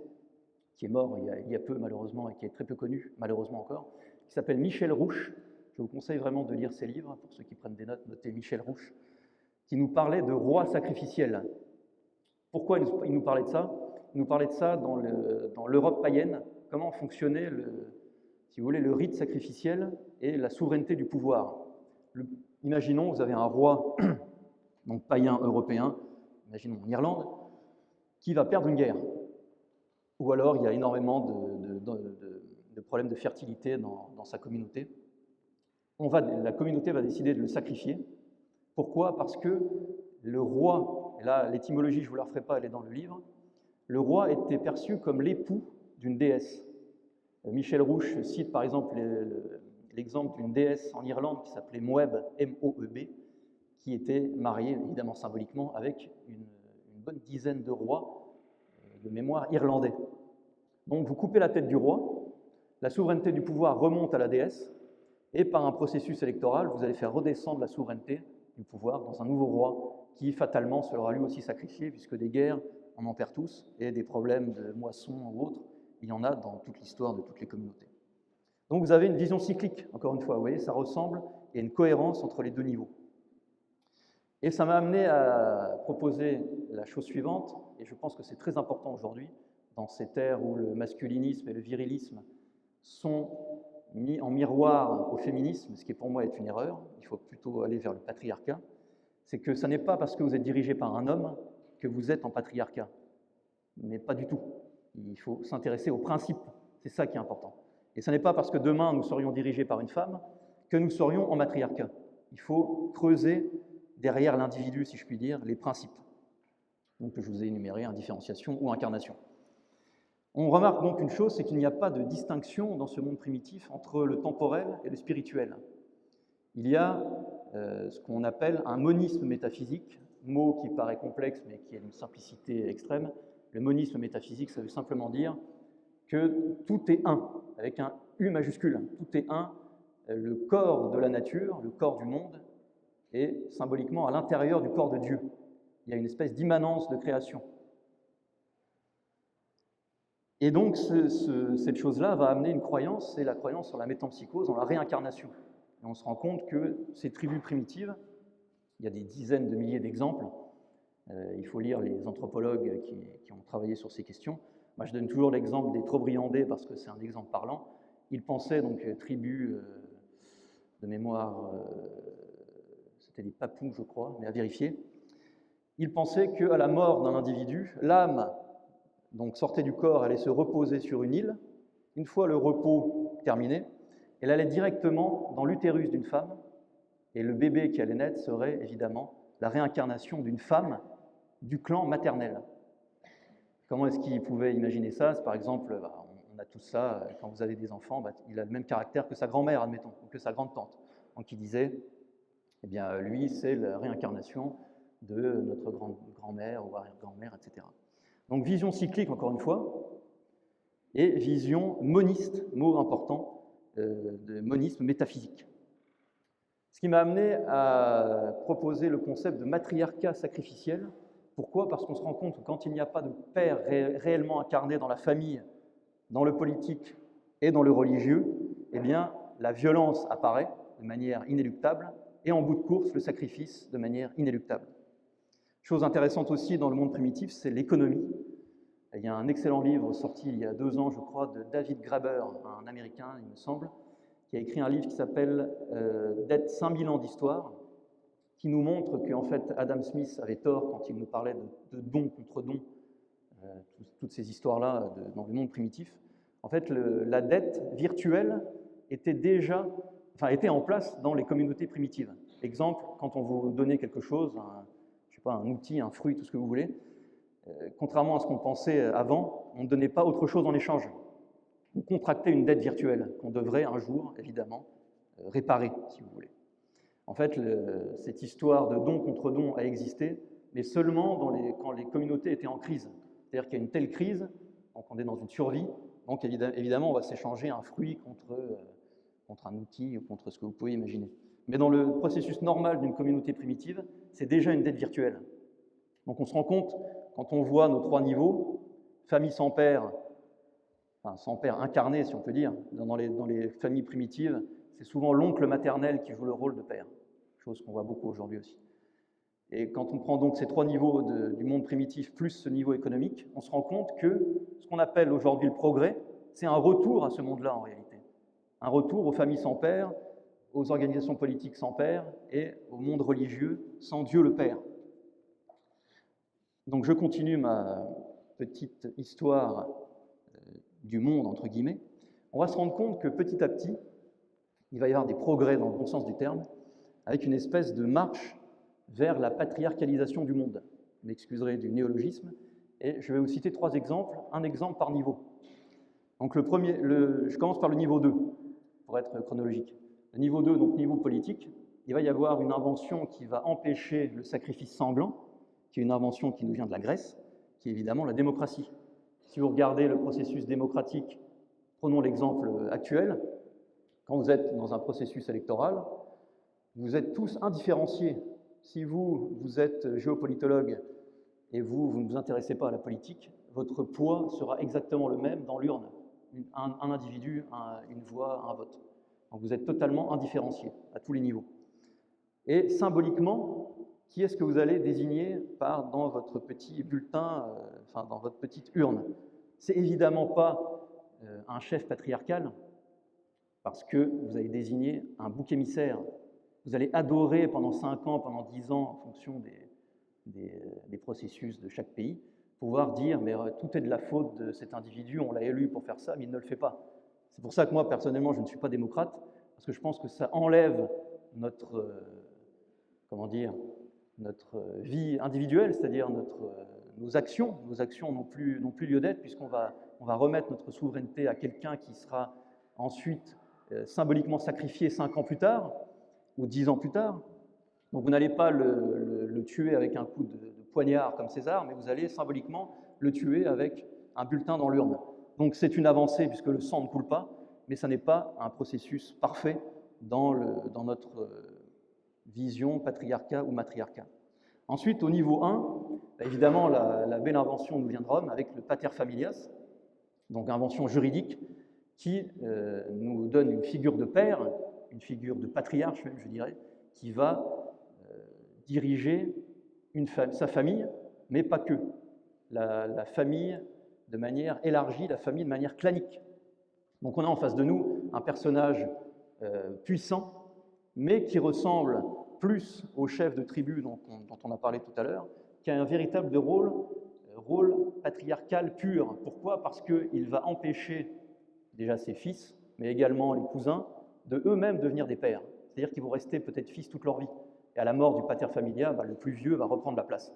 qui est mort il y, a, peu malheureusement et qui est très peu connu, malheureusement encore, qui s'appelle Michel Rouche. Je vous conseille vraiment de lire ses livres, pour ceux qui prennent des notes, notez Michel Rouche, qui nous parlait de roi sacrificiel. Pourquoi il nous, parlait de ça? Il nous parlait de ça dans l'Europe païenne, comment fonctionnait, le, si vous voulez, le rite sacrificiel et la souveraineté du pouvoir. Imaginons, vous avez un roi, donc païen européen, imaginons en Irlande, qui va perdre une guerre. Ou alors il y a énormément de, problèmes de fertilité dans, sa communauté. On va, la communauté va décider de le sacrifier. Pourquoi? Parce que le roi, là l'étymologie je ne vous la referai pas, elle est dans le livre, le roi était perçu comme l'époux d'une déesse. Michel Rouche cite par exemple le- le- l'exemple d'une déesse en Irlande qui s'appelait Moeb, M-O-E-B, qui était mariée, évidemment symboliquement, avec une, une bonne dizaine de rois euh, de mémoire irlandais. Donc vous coupez la tête du roi, la souveraineté du pouvoir remonte à la déesse, et par un processus électoral, vous allez faire redescendre la souveraineté du pouvoir dans un nouveau roi qui fatalement sera lui aussi sacrifié, puisque des guerres, on en perd tous, et des problèmes de moisson ou autres, il y en a dans toute l'histoire de toutes les communautés. Donc vous avez une vision cyclique, encore une fois, vous voyez, ça ressemble, il y a une cohérence entre les deux niveaux. Et ça m'a amené à proposer la chose suivante, et je pense que c'est très important aujourd'hui, dans cette ère où le masculinisme et le virilisme sont mis en miroir au féminisme, ce qui pour moi est une erreur, il faut plutôt aller vers le patriarcat, c'est que ce n'est pas parce que vous êtes dirigé par un homme que vous êtes en patriarcat, mais pas du tout. Il faut s'intéresser aux principes, c'est ça qui est important. Et ce n'est pas parce que demain nous serions dirigés par une femme que nous serions en matriarcat. Il faut creuser derrière l'individu, si je puis dire, les principes. Donc je vous ai énuméré indifférenciation ou incarnation. On remarque donc une chose, c'est qu'il n'y a pas de distinction dans ce monde primitif entre le temporel et le spirituel. Il y a euh, ce qu'on appelle un monisme métaphysique, mot qui paraît complexe mais qui a une simplicité extrême. Le monisme métaphysique, ça veut simplement dire que tout est un, avec un U majuscule. Tout est un. Le corps de la nature, le corps du monde, est symboliquement à l'intérieur du corps de Dieu. Il y a une espèce d'immanence de création. Et donc, ce- ce- cette chose-là va amener une croyance, c'est la croyance sur la métampsychose, en la réincarnation. Et on se rend compte que ces tribus primitives, il y a des dizaines de milliers d'exemples, il faut lire les anthropologues qui, ont travaillé sur ces questions. Moi, je donne toujours l'exemple des Trobriandais parce que c'est un exemple parlant. Ils pensaient, donc, euh, tribus euh, de mémoire, euh, c'était des Papous, je crois, mais à vérifier. Ils pensaient qu'à la mort d'un individu, l'âme donc sortait du corps, allait se reposer sur une île. Une fois le repos terminé, elle allait directement dans l'utérus d'une femme, et le bébé qui allait naître serait évidemment la réincarnation d'une femme du clan maternel. Comment est-ce qu'il pouvait imaginer ça? Par exemple, bah, on a tout ça, quand vous avez des enfants, bah, il a le même caractère que sa grand-mère, admettons, ou que sa grande-tante. Donc il disait, eh bien lui, c'est la réincarnation de notre grand-mère ou arrière-grand-mère, etc. Donc vision cyclique, encore une fois, et vision moniste, mot important, euh, de monisme métaphysique. Ce qui m'a amené à proposer le concept de matriarcat sacrificiel. Pourquoi? Parce qu'on se rend compte que quand il n'y a pas de père réellement incarné dans la famille, dans le politique et dans le religieux, eh bien, la violence apparaît de manière inéluctable et en bout de course, le sacrifice de manière inéluctable. Chose intéressante aussi dans le monde primitif, c'est l'économie. Il y a un excellent livre sorti il y a deux ans, je crois, de David Graeber, un Américain, il me semble, qui a écrit un livre qui s'appelle euh, Dette 5000 ans d'histoire, qui nous montre qu'en fait Adam Smith avait tort quand il nous parlait de, don contre don, euh, toutes ces histoires-là dans le monde primitif. En fait, la dette virtuelle était déjà, enfin, était en place dans les communautés primitives. Exemple, quand on vous donnait quelque chose, un, je sais pas, un outil, un fruit, tout ce que vous voulez, euh, contrairement à ce qu'on pensait avant, on ne donnait pas autre chose en échange. On contractait une dette virtuelle qu'on devrait un jour, évidemment, euh, réparer, si vous voulez. En fait, cette histoire de don contre don a existé, mais seulement quand les communautés étaient en crise. C'est-à-dire qu'il y a une telle crise, donc on est dans une survie, donc évidemment, on va s'échanger un fruit contre, euh, contre un outil ou contre ce que vous pouvez imaginer. Mais dans le processus normal d'une communauté primitive, c'est déjà une dette virtuelle. Donc on se rend compte quand on voit nos trois niveaux, famille sans père, enfin sans père incarné si on peut dire, dans les familles primitives, c'est souvent l'oncle maternel qui joue le rôle de père, chose qu'on voit beaucoup aujourd'hui aussi. Et quand on prend donc ces trois niveaux du monde primitif plus ce niveau économique, on se rend compte que ce qu'on appelle aujourd'hui le progrès, c'est un retour à ce monde-là en réalité. Un retour aux familles sans père, aux organisations politiques sans père et au monde religieux sans Dieu le Père. Donc je continue ma petite histoire euh, du monde, entre guillemets. On va se rendre compte que petit à petit, il va y avoir des progrès dans le bon sens du terme, avec une espèce de marche vers la patriarcalisation du monde. Vous m'excuserez du néologisme. Et je vais vous citer trois exemples, un exemple par niveau. Donc le premier, je commence par le niveau 2, pour être chronologique. Le niveau 2, donc niveau politique, il va y avoir une invention qui va empêcher le sacrifice sanglant, qui est une invention qui nous vient de la Grèce, qui est évidemment la démocratie. Si vous regardez le processus démocratique, prenons l'exemple actuel, quand vous êtes dans un processus électoral, vous êtes tous indifférenciés. Si vous, vous êtes géopolitologue et vous, vous ne vous intéressez pas à la politique, votre poids sera exactement le même dans l'urne. Un, individu, une voix, un vote. Donc vous êtes totalement indifférencié à tous les niveaux. Et symboliquement, qui est-ce que vous allez désigner par dans votre petit bulletin, euh, enfin dans votre petite urne? C'est évidemment pas euh, un chef patriarcal, parce que vous allez désigner un bouc émissaire. Vous allez adorer pendant 5 ans, pendant 10 ans, en fonction des, des, processus de chaque pays, pouvoir dire mais euh, tout est de la faute de cet individu, on l'a élu pour faire ça, mais il ne le fait pas. C'est pour ça que moi, personnellement, je ne suis pas démocrate, parce que je pense que ça enlève notre, comment dire, notre vie individuelle, c'est-à-dire nos actions. Nos actions n'ont plus, plus lieu d'être puisqu'on va, on va remettre notre souveraineté à quelqu'un qui sera ensuite euh, symboliquement sacrifié cinq ans plus tard ou dix ans plus tard. Donc vous n'allez pas le, tuer avec un coup de, poignard comme César, mais vous allez symboliquement le tuer avec un bulletin dans l'urne. Donc c'est une avancée puisque le sang ne coule pas, mais ça n'est pas un processus parfait dans, notre vision patriarcat ou matriarcat. Ensuite, au niveau 1, bah, évidemment, la, belle invention nous vient de Rome avec le pater familias, donc invention juridique qui euh, nous donne une figure de père, une figure de patriarche même, je dirais, qui va euh, diriger sa famille, mais pas que. La, famille de manière élargie, la famille de manière clanique. Donc on a en face de nous un personnage euh, puissant, mais qui ressemble plus au chef de tribu dont on, a parlé tout à l'heure, qui a un véritable rôle, rôle patriarcal pur. Pourquoi? Parce qu'il va empêcher déjà ses fils, mais également les cousins, de eux-mêmes devenir des pères. C'est-à-dire qu'ils vont rester peut-être fils toute leur vie. Et à la mort du pater familia, bah, le plus vieux va reprendre la place.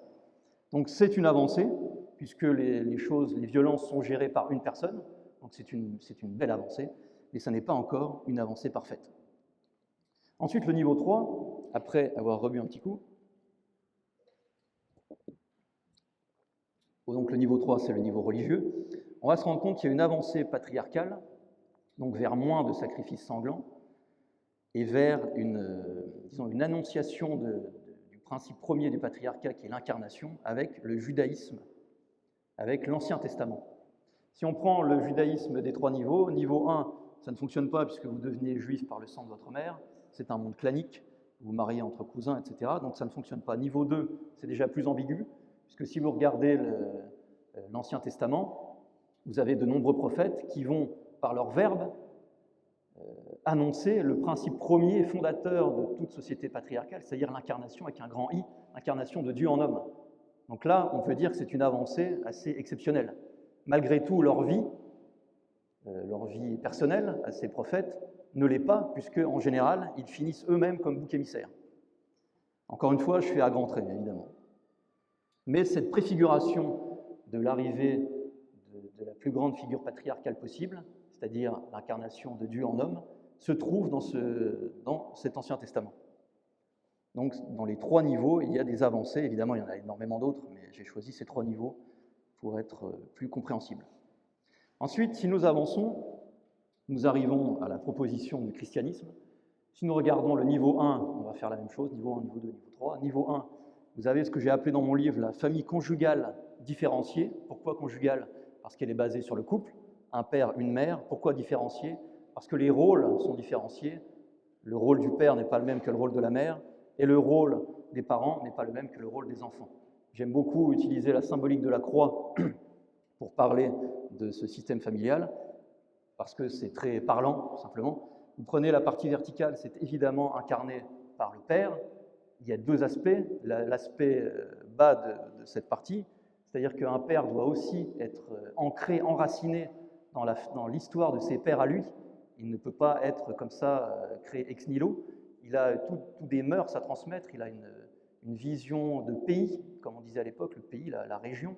Donc c'est une avancée, puisque les, choses, les violences sont gérées par une personne, donc c'est une, belle avancée, mais ça n'est pas encore une avancée parfaite. Ensuite, le niveau 3, après avoir rebu un petit coup, donc le niveau 3, c'est le niveau religieux, on va se rendre compte qu'il y a une avancée patriarcale, donc vers moins de sacrifices sanglants, et vers une, disons, une annonciation du principe premier du patriarcat qui est l'incarnation avec le judaïsme, avec l'Ancien Testament. Si on prend le judaïsme des trois niveaux, niveau 1, ça ne fonctionne pas puisque vous devenez juif par le sang de votre mère, c'est un monde clanique, vous mariez entre cousins, etc. Donc ça ne fonctionne pas. Niveau 2, c'est déjà plus ambigu, puisque si vous regardez euh, l'Ancien Testament, vous avez de nombreux prophètes qui vont, par leur verbe, euh, annoncer le principe premier fondateur de toute société patriarcale, c'est-à-dire l'incarnation avec un grand I, l'incarnation de Dieu en homme. Donc là, on peut dire que c'est une avancée assez exceptionnelle. Malgré tout, leur vie, euh, leur vie personnelle à ces prophètes, ne l'est pas, puisque en général, ils finissent eux-mêmes comme bouc émissaires. Encore une fois, je fais à grands traits, évidemment. Mais cette préfiguration de l'arrivée de, la plus grande figure patriarcale possible, c'est-à-dire l'incarnation de Dieu en homme, se trouve dans, ce, dans cet Ancien Testament. Donc, dans les trois niveaux, il y a des avancées. Évidemment, il y en a énormément d'autres, mais j'ai choisi ces trois niveaux pour être euh, plus compréhensible. Ensuite, si nous avançons, nous arrivons à la proposition du christianisme. Si nous regardons le niveau 1, on va faire la même chose, niveau 1, niveau 2, niveau 3. Niveau 1, vous avez ce que j'ai appelé dans mon livre la famille conjugale différenciée. Pourquoi conjugale? Parce qu'elle est basée sur le couple, un père, une mère. Pourquoi différenciée Parce que les rôles sont différenciés. Le rôle du père n'est pas le même que le rôle de la mère, et le rôle des parents n'est pas le même que le rôle des enfants. J'aime beaucoup utiliser la symbolique de la croix pour parler de ce système familial parce que c'est très parlant, tout simplement. Vous prenez la partie verticale, c'est évidemment incarné par le Père. Il y a deux aspects. L'aspect euh, bas de, cette partie, c'est-à-dire qu'un père doit aussi être euh, ancré, enraciné dans l'histoire de ses pères à lui. Il ne peut pas être comme ça euh, créé ex nihilo. Il a tous des mœurs à transmettre, il a une, vision de pays, comme on disait à l'époque, le pays, la région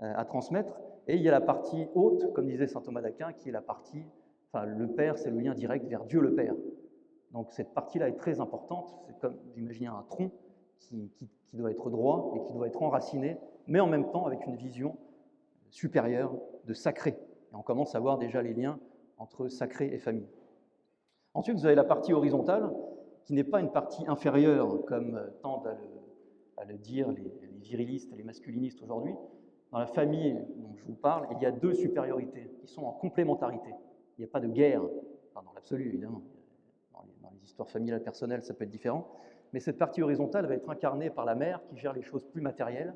à transmettre. Et il y a la partie haute, comme disait saint Thomas d'Aquin, qui est la partie, enfin le Père, c'est le lien direct vers Dieu le Père. Donc cette partie-là est très importante, c'est comme d'imaginer un tronc qui, doit être droit et qui doit être enraciné, mais en même temps avec une vision supérieure de sacré. Et on commence à voir déjà les liens entre sacré et famille. Ensuite, vous avez la partie horizontale, qui n'est pas une partie inférieure, comme tendent à le, dire les, les virilistes et les masculinistes aujourd'hui, dans la famille dont je vous parle, il y a deux supériorités qui sont en complémentarité. Il n'y a pas de guerre, dans l'absolu évidemment. Dans les, histoires familiales personnelles, ça peut être différent. Mais cette partie horizontale va être incarnée par la mère qui gère les choses plus matérielles,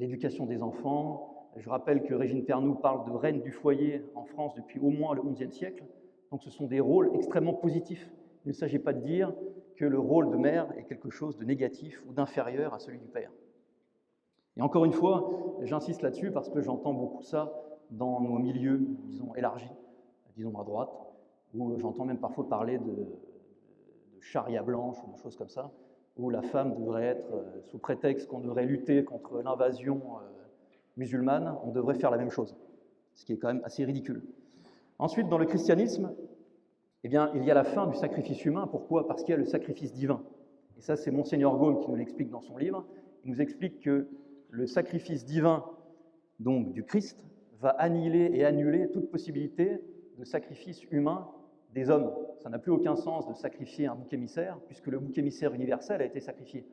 l'éducation des enfants. Je rappelle que Régine Pernoud parle de reine du foyer en France depuis au moins le XIe siècle. Donc ce sont des rôles extrêmement positifs. Il ne s'agit pas de dire que le rôle de mère est quelque chose de négatif ou d'inférieur à celui du père. Et encore une fois, j'insiste là-dessus parce que j'entends beaucoup ça dans nos milieux, disons, élargis, disons à droite, où j'entends même parfois parler de, de, charia blanche ou de choses comme ça, où la femme devrait être, euh, sous prétexte qu'on devrait lutter contre l'invasion euh, musulmane, on devrait faire la même chose, ce qui est quand même assez ridicule. Ensuite, dans le christianisme, eh bien, il y a la fin du sacrifice humain. Pourquoi? Parce qu'il y a le sacrifice divin. Et ça, c'est Monseigneur Gaume qui nous l'explique dans son livre. Il nous explique que le sacrifice divin donc du Christ va annihiler et annuler toute possibilité de sacrifice humain des hommes. Ça n'a plus aucun sens de sacrifier un bouc émissaire, puisque le bouc émissaire universel a été sacrifié.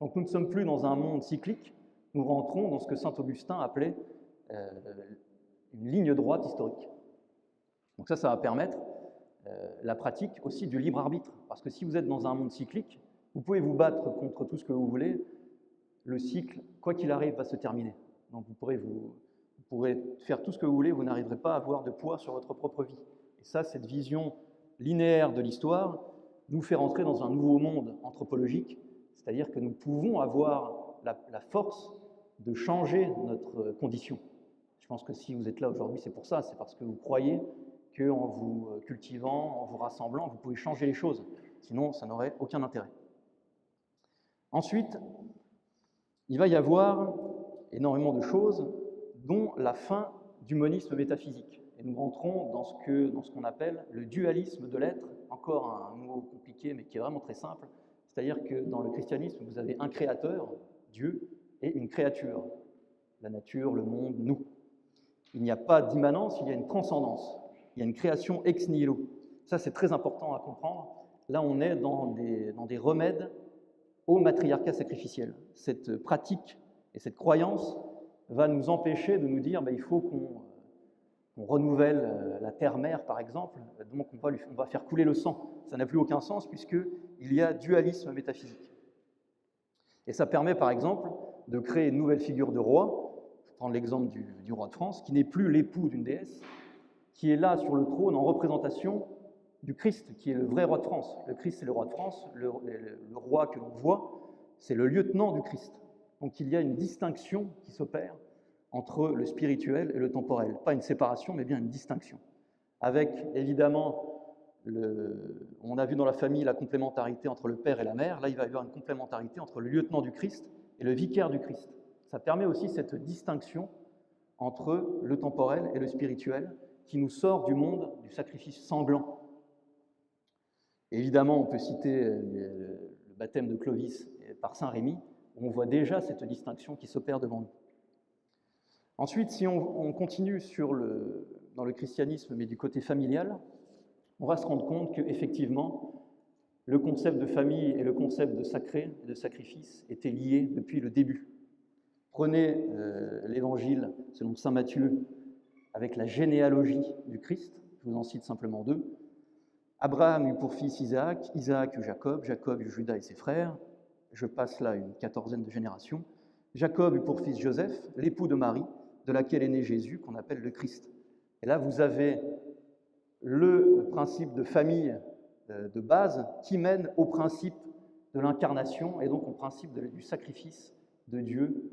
Donc nous ne sommes plus dans un monde cyclique, nous rentrons dans ce que saint Augustin appelait euh, une ligne droite historique. Donc ça, ça va permettre euh, la pratique aussi du libre arbitre, parce que si vous êtes dans un monde cyclique, vous pouvez vous battre contre tout ce que vous voulez, le cycle, quoi qu'il arrive, va se terminer. Donc vous pourrez, vous, pourrez faire tout ce que vous voulez, vous n'arriverez pas à avoir de poids sur votre propre vie. Et ça, cette vision linéaire de l'histoire nous fait rentrer dans un nouveau monde anthropologique, c'est-à-dire que nous pouvons avoir la, la, force de changer notre condition. Je pense que si vous êtes là aujourd'hui, c'est pour ça, c'est parce que vous croyez qu'en vous cultivant, en vous rassemblant, vous pouvez changer les choses. Sinon, ça n'aurait aucun intérêt. Ensuite, il va y avoir énormément de choses, dont la fin du monisme métaphysique. Et nous rentrons dans ce qu'on appelle le dualisme de l'être, encore un mot compliqué mais qui est vraiment très simple. C'est-à-dire que dans le christianisme, vous avez un créateur, Dieu, et une créature, la nature, le monde, nous. Il n'y a pas d'immanence, il y a une transcendance. Il y a une création ex nihilo. Ça, c'est très important à comprendre. Là, on est dans des, dans des remèdes au matriarcat sacrificiel. Cette pratique et cette croyance va nous empêcher de nous dire bah, il faut qu'on renouvelle euh, la terre-mère, par exemple, donc on va, on faire couler le sang. Ça n'a plus aucun sens puisqu'il y a dualisme métaphysique. Et ça permet, par exemple, de créer une nouvelle figure de roi. Je prends l'exemple du, du, roi de France, qui n'est plus l'époux d'une déesse, qui est là sur le trône en représentation du Christ, qui est le vrai roi de France. Le Christ, c'est le roi de France. Le, le roi que l'on voit, c'est le lieutenant du Christ. Donc il y a une distinction qui s'opère entre le spirituel et le temporel. Pas une séparation, mais bien une distinction. Avec évidemment, on a vu dans la famille la complémentarité entre le père et la mère. Là, il va y avoir une complémentarité entre le lieutenant du Christ et le vicaire du Christ. Ça permet aussi cette distinction entre le temporel et le spirituel qui nous sort du monde du sacrifice sanglant Évidemment, on peut citer euh, le baptême de Clovis par Saint Rémy, où on voit déjà cette distinction qui s'opère devant nous. Ensuite, si on, continue dans le christianisme, mais du côté familial, on va se rendre compte qu'effectivement, le concept de famille et le concept de sacré, de sacrifice, étaient liés depuis le début. Prenez euh, l'évangile selon Saint Matthieu avec la généalogie du Christ, je vous en cite simplement deux. Abraham eut pour fils Isaac, Isaac eut Jacob, Jacob eut Judas et ses frères. Je passe là une quatorzaine de générations. Jacob eut pour fils Joseph, l'époux de Marie, de laquelle est né Jésus, qu'on appelle le Christ. Et là, vous avez le principe de famille euh, de base qui mène au principe de l'incarnation et donc au principe du sacrifice de Dieu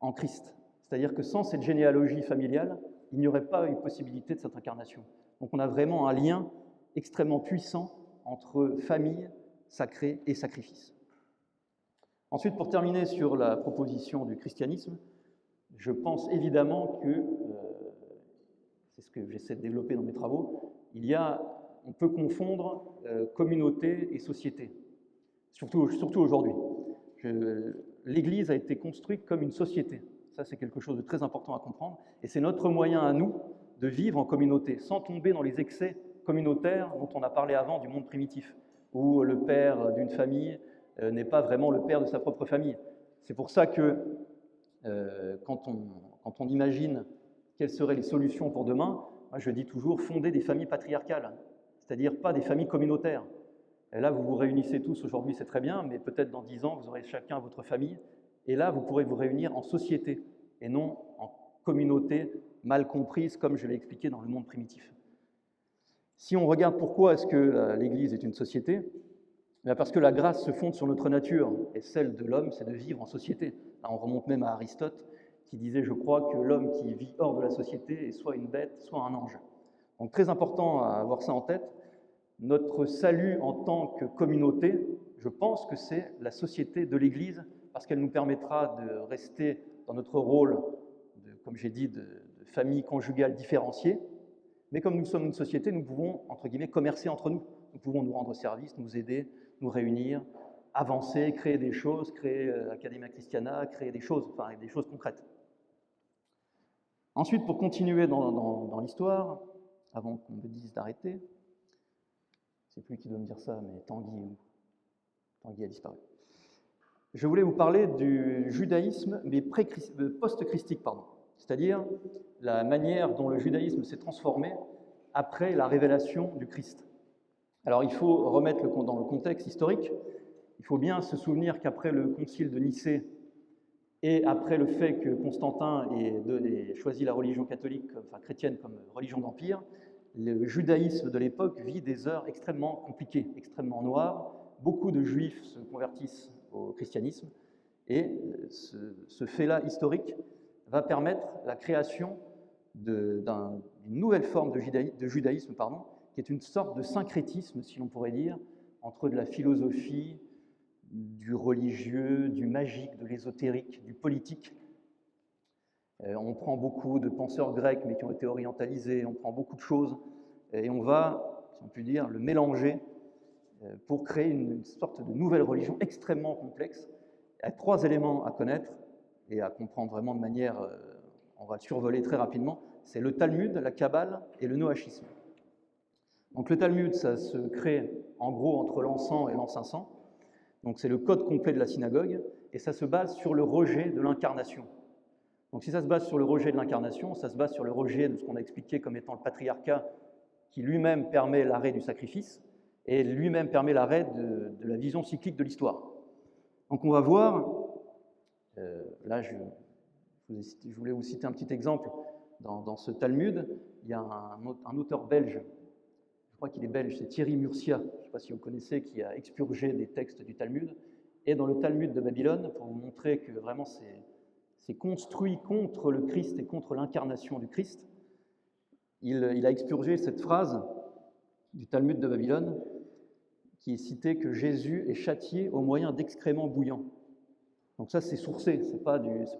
en Christ. C'est-à-dire que sans cette généalogie familiale, il n'y aurait pas eu possibilité de cette incarnation. Donc on a vraiment un lien extrêmement puissant entre famille, sacré et sacrifice. Ensuite, pour terminer sur la proposition du christianisme, je pense évidemment que, euh, c'est ce que j'essaie de développer dans mes travaux, il y a, on peut confondre euh, communauté et société, surtout, surtout aujourd'hui. L'Église a été construite comme une société. Ça, c'est quelque chose de très important à comprendre. Et c'est notre moyen à nous de vivre en communauté, sans tomber dans les excès communautaire dont on a parlé avant du monde primitif, où le père d'une famille euh, n'est pas vraiment le père de sa propre famille. C'est pour ça que quand, on, quand, on, imagine quelles seraient les solutions pour demain, je dis toujours fonder des familles patriarcales, c'est-à-dire pas des familles communautaires. Et là, vous vous réunissez tous aujourd'hui, c'est très bien, mais peut-être dans dix ans, vous aurez chacun votre famille, et là, vous pourrez vous réunir en société, et non en communauté mal comprise, comme je l'ai expliqué dans le monde primitif. Si on regarde pourquoi est-ce que l'Église est une société, parce que la grâce se fonde sur notre nature, et celle de l'homme, c'est de vivre en société. on remonte même à Aristote, qui disait, je crois, que l'homme qui vit hors de la société est soit une bête, soit un ange. Donc très important à avoir ça en tête. Notre salut en tant que communauté, je pense que c'est la société de l'Église, parce qu'elle nous permettra de rester dans notre rôle, comme j'ai dit, de famille conjugale différenciée, mais comme nous sommes une société, nous pouvons, entre guillemets, commercer entre nous. Nous pouvons nous rendre service, nous aider, nous réunir, avancer, créer des choses, créer euh, Academia Christiana, créer des choses, enfin des choses concrètes. Ensuite, pour continuer dans, l'histoire, avant qu'on me dise d'arrêter, c'est plus qui doit me dire ça, mais Tanguy, Tanguy a disparu. Je voulais vous parler du judaïsme, mais euh, post-christique, pardon c'est-à-dire la manière dont le judaïsme s'est transformé après la révélation du Christ. Alors il faut remettre le, dans le contexte historique, il faut bien se souvenir qu'après le concile de Nicée et après le fait que Constantin ait, choisi la religion catholique, chrétienne comme religion d'empire, le judaïsme de l'époque vit des heures extrêmement compliquées, extrêmement noires. Beaucoup de juifs se convertissent au christianisme et ce, ce fait-là historique va permettre la création d'une nouvelle forme de, judaïsme, pardon, qui est une sorte de syncrétisme, si l'on pourrait dire, entre de la philosophie, du religieux, du magique, de l'ésotérique, du politique. Euh, on prend beaucoup de penseurs grecs, mais qui ont été orientalisés, on prend beaucoup de choses, et on va, si on peut dire, le mélanger euh, pour créer une sorte de nouvelle religion extrêmement complexe. A trois éléments à connaître et à comprendre vraiment de manière, euh, on va le survoler très rapidement, c'est le Talmud, la Kabbale et le Noachisme. Donc le Talmud, ça se crée en gros entre l'an 100 et l'an 500. Donc c'est le code complet de la synagogue et ça se base sur le rejet de l'incarnation. Donc si ça se base sur le rejet de l'incarnation, ça se base sur le rejet de ce qu'on a expliqué comme étant le patriarcat qui lui-même permet l'arrêt du sacrifice et lui-même permet l'arrêt de, la vision cyclique de l'histoire. Donc on va voir, euh, là je, voulais vous citer un petit exemple, dans, ce Talmud, il y a un, auteur belge je crois qu'il est belge, c'est Thierry Murcia, je ne sais pas si vous connaissez, qui a expurgé des textes du Talmud. Et dans le Talmud de Babylone, pour vous montrer que vraiment c'est construit contre le Christ et contre l'incarnation du Christ, il, a expurgé cette phrase du Talmud de Babylone qui est citée que Jésus est châtié au moyen d'excréments bouillants. Donc ça, c'est sourcé, ce n'est pas,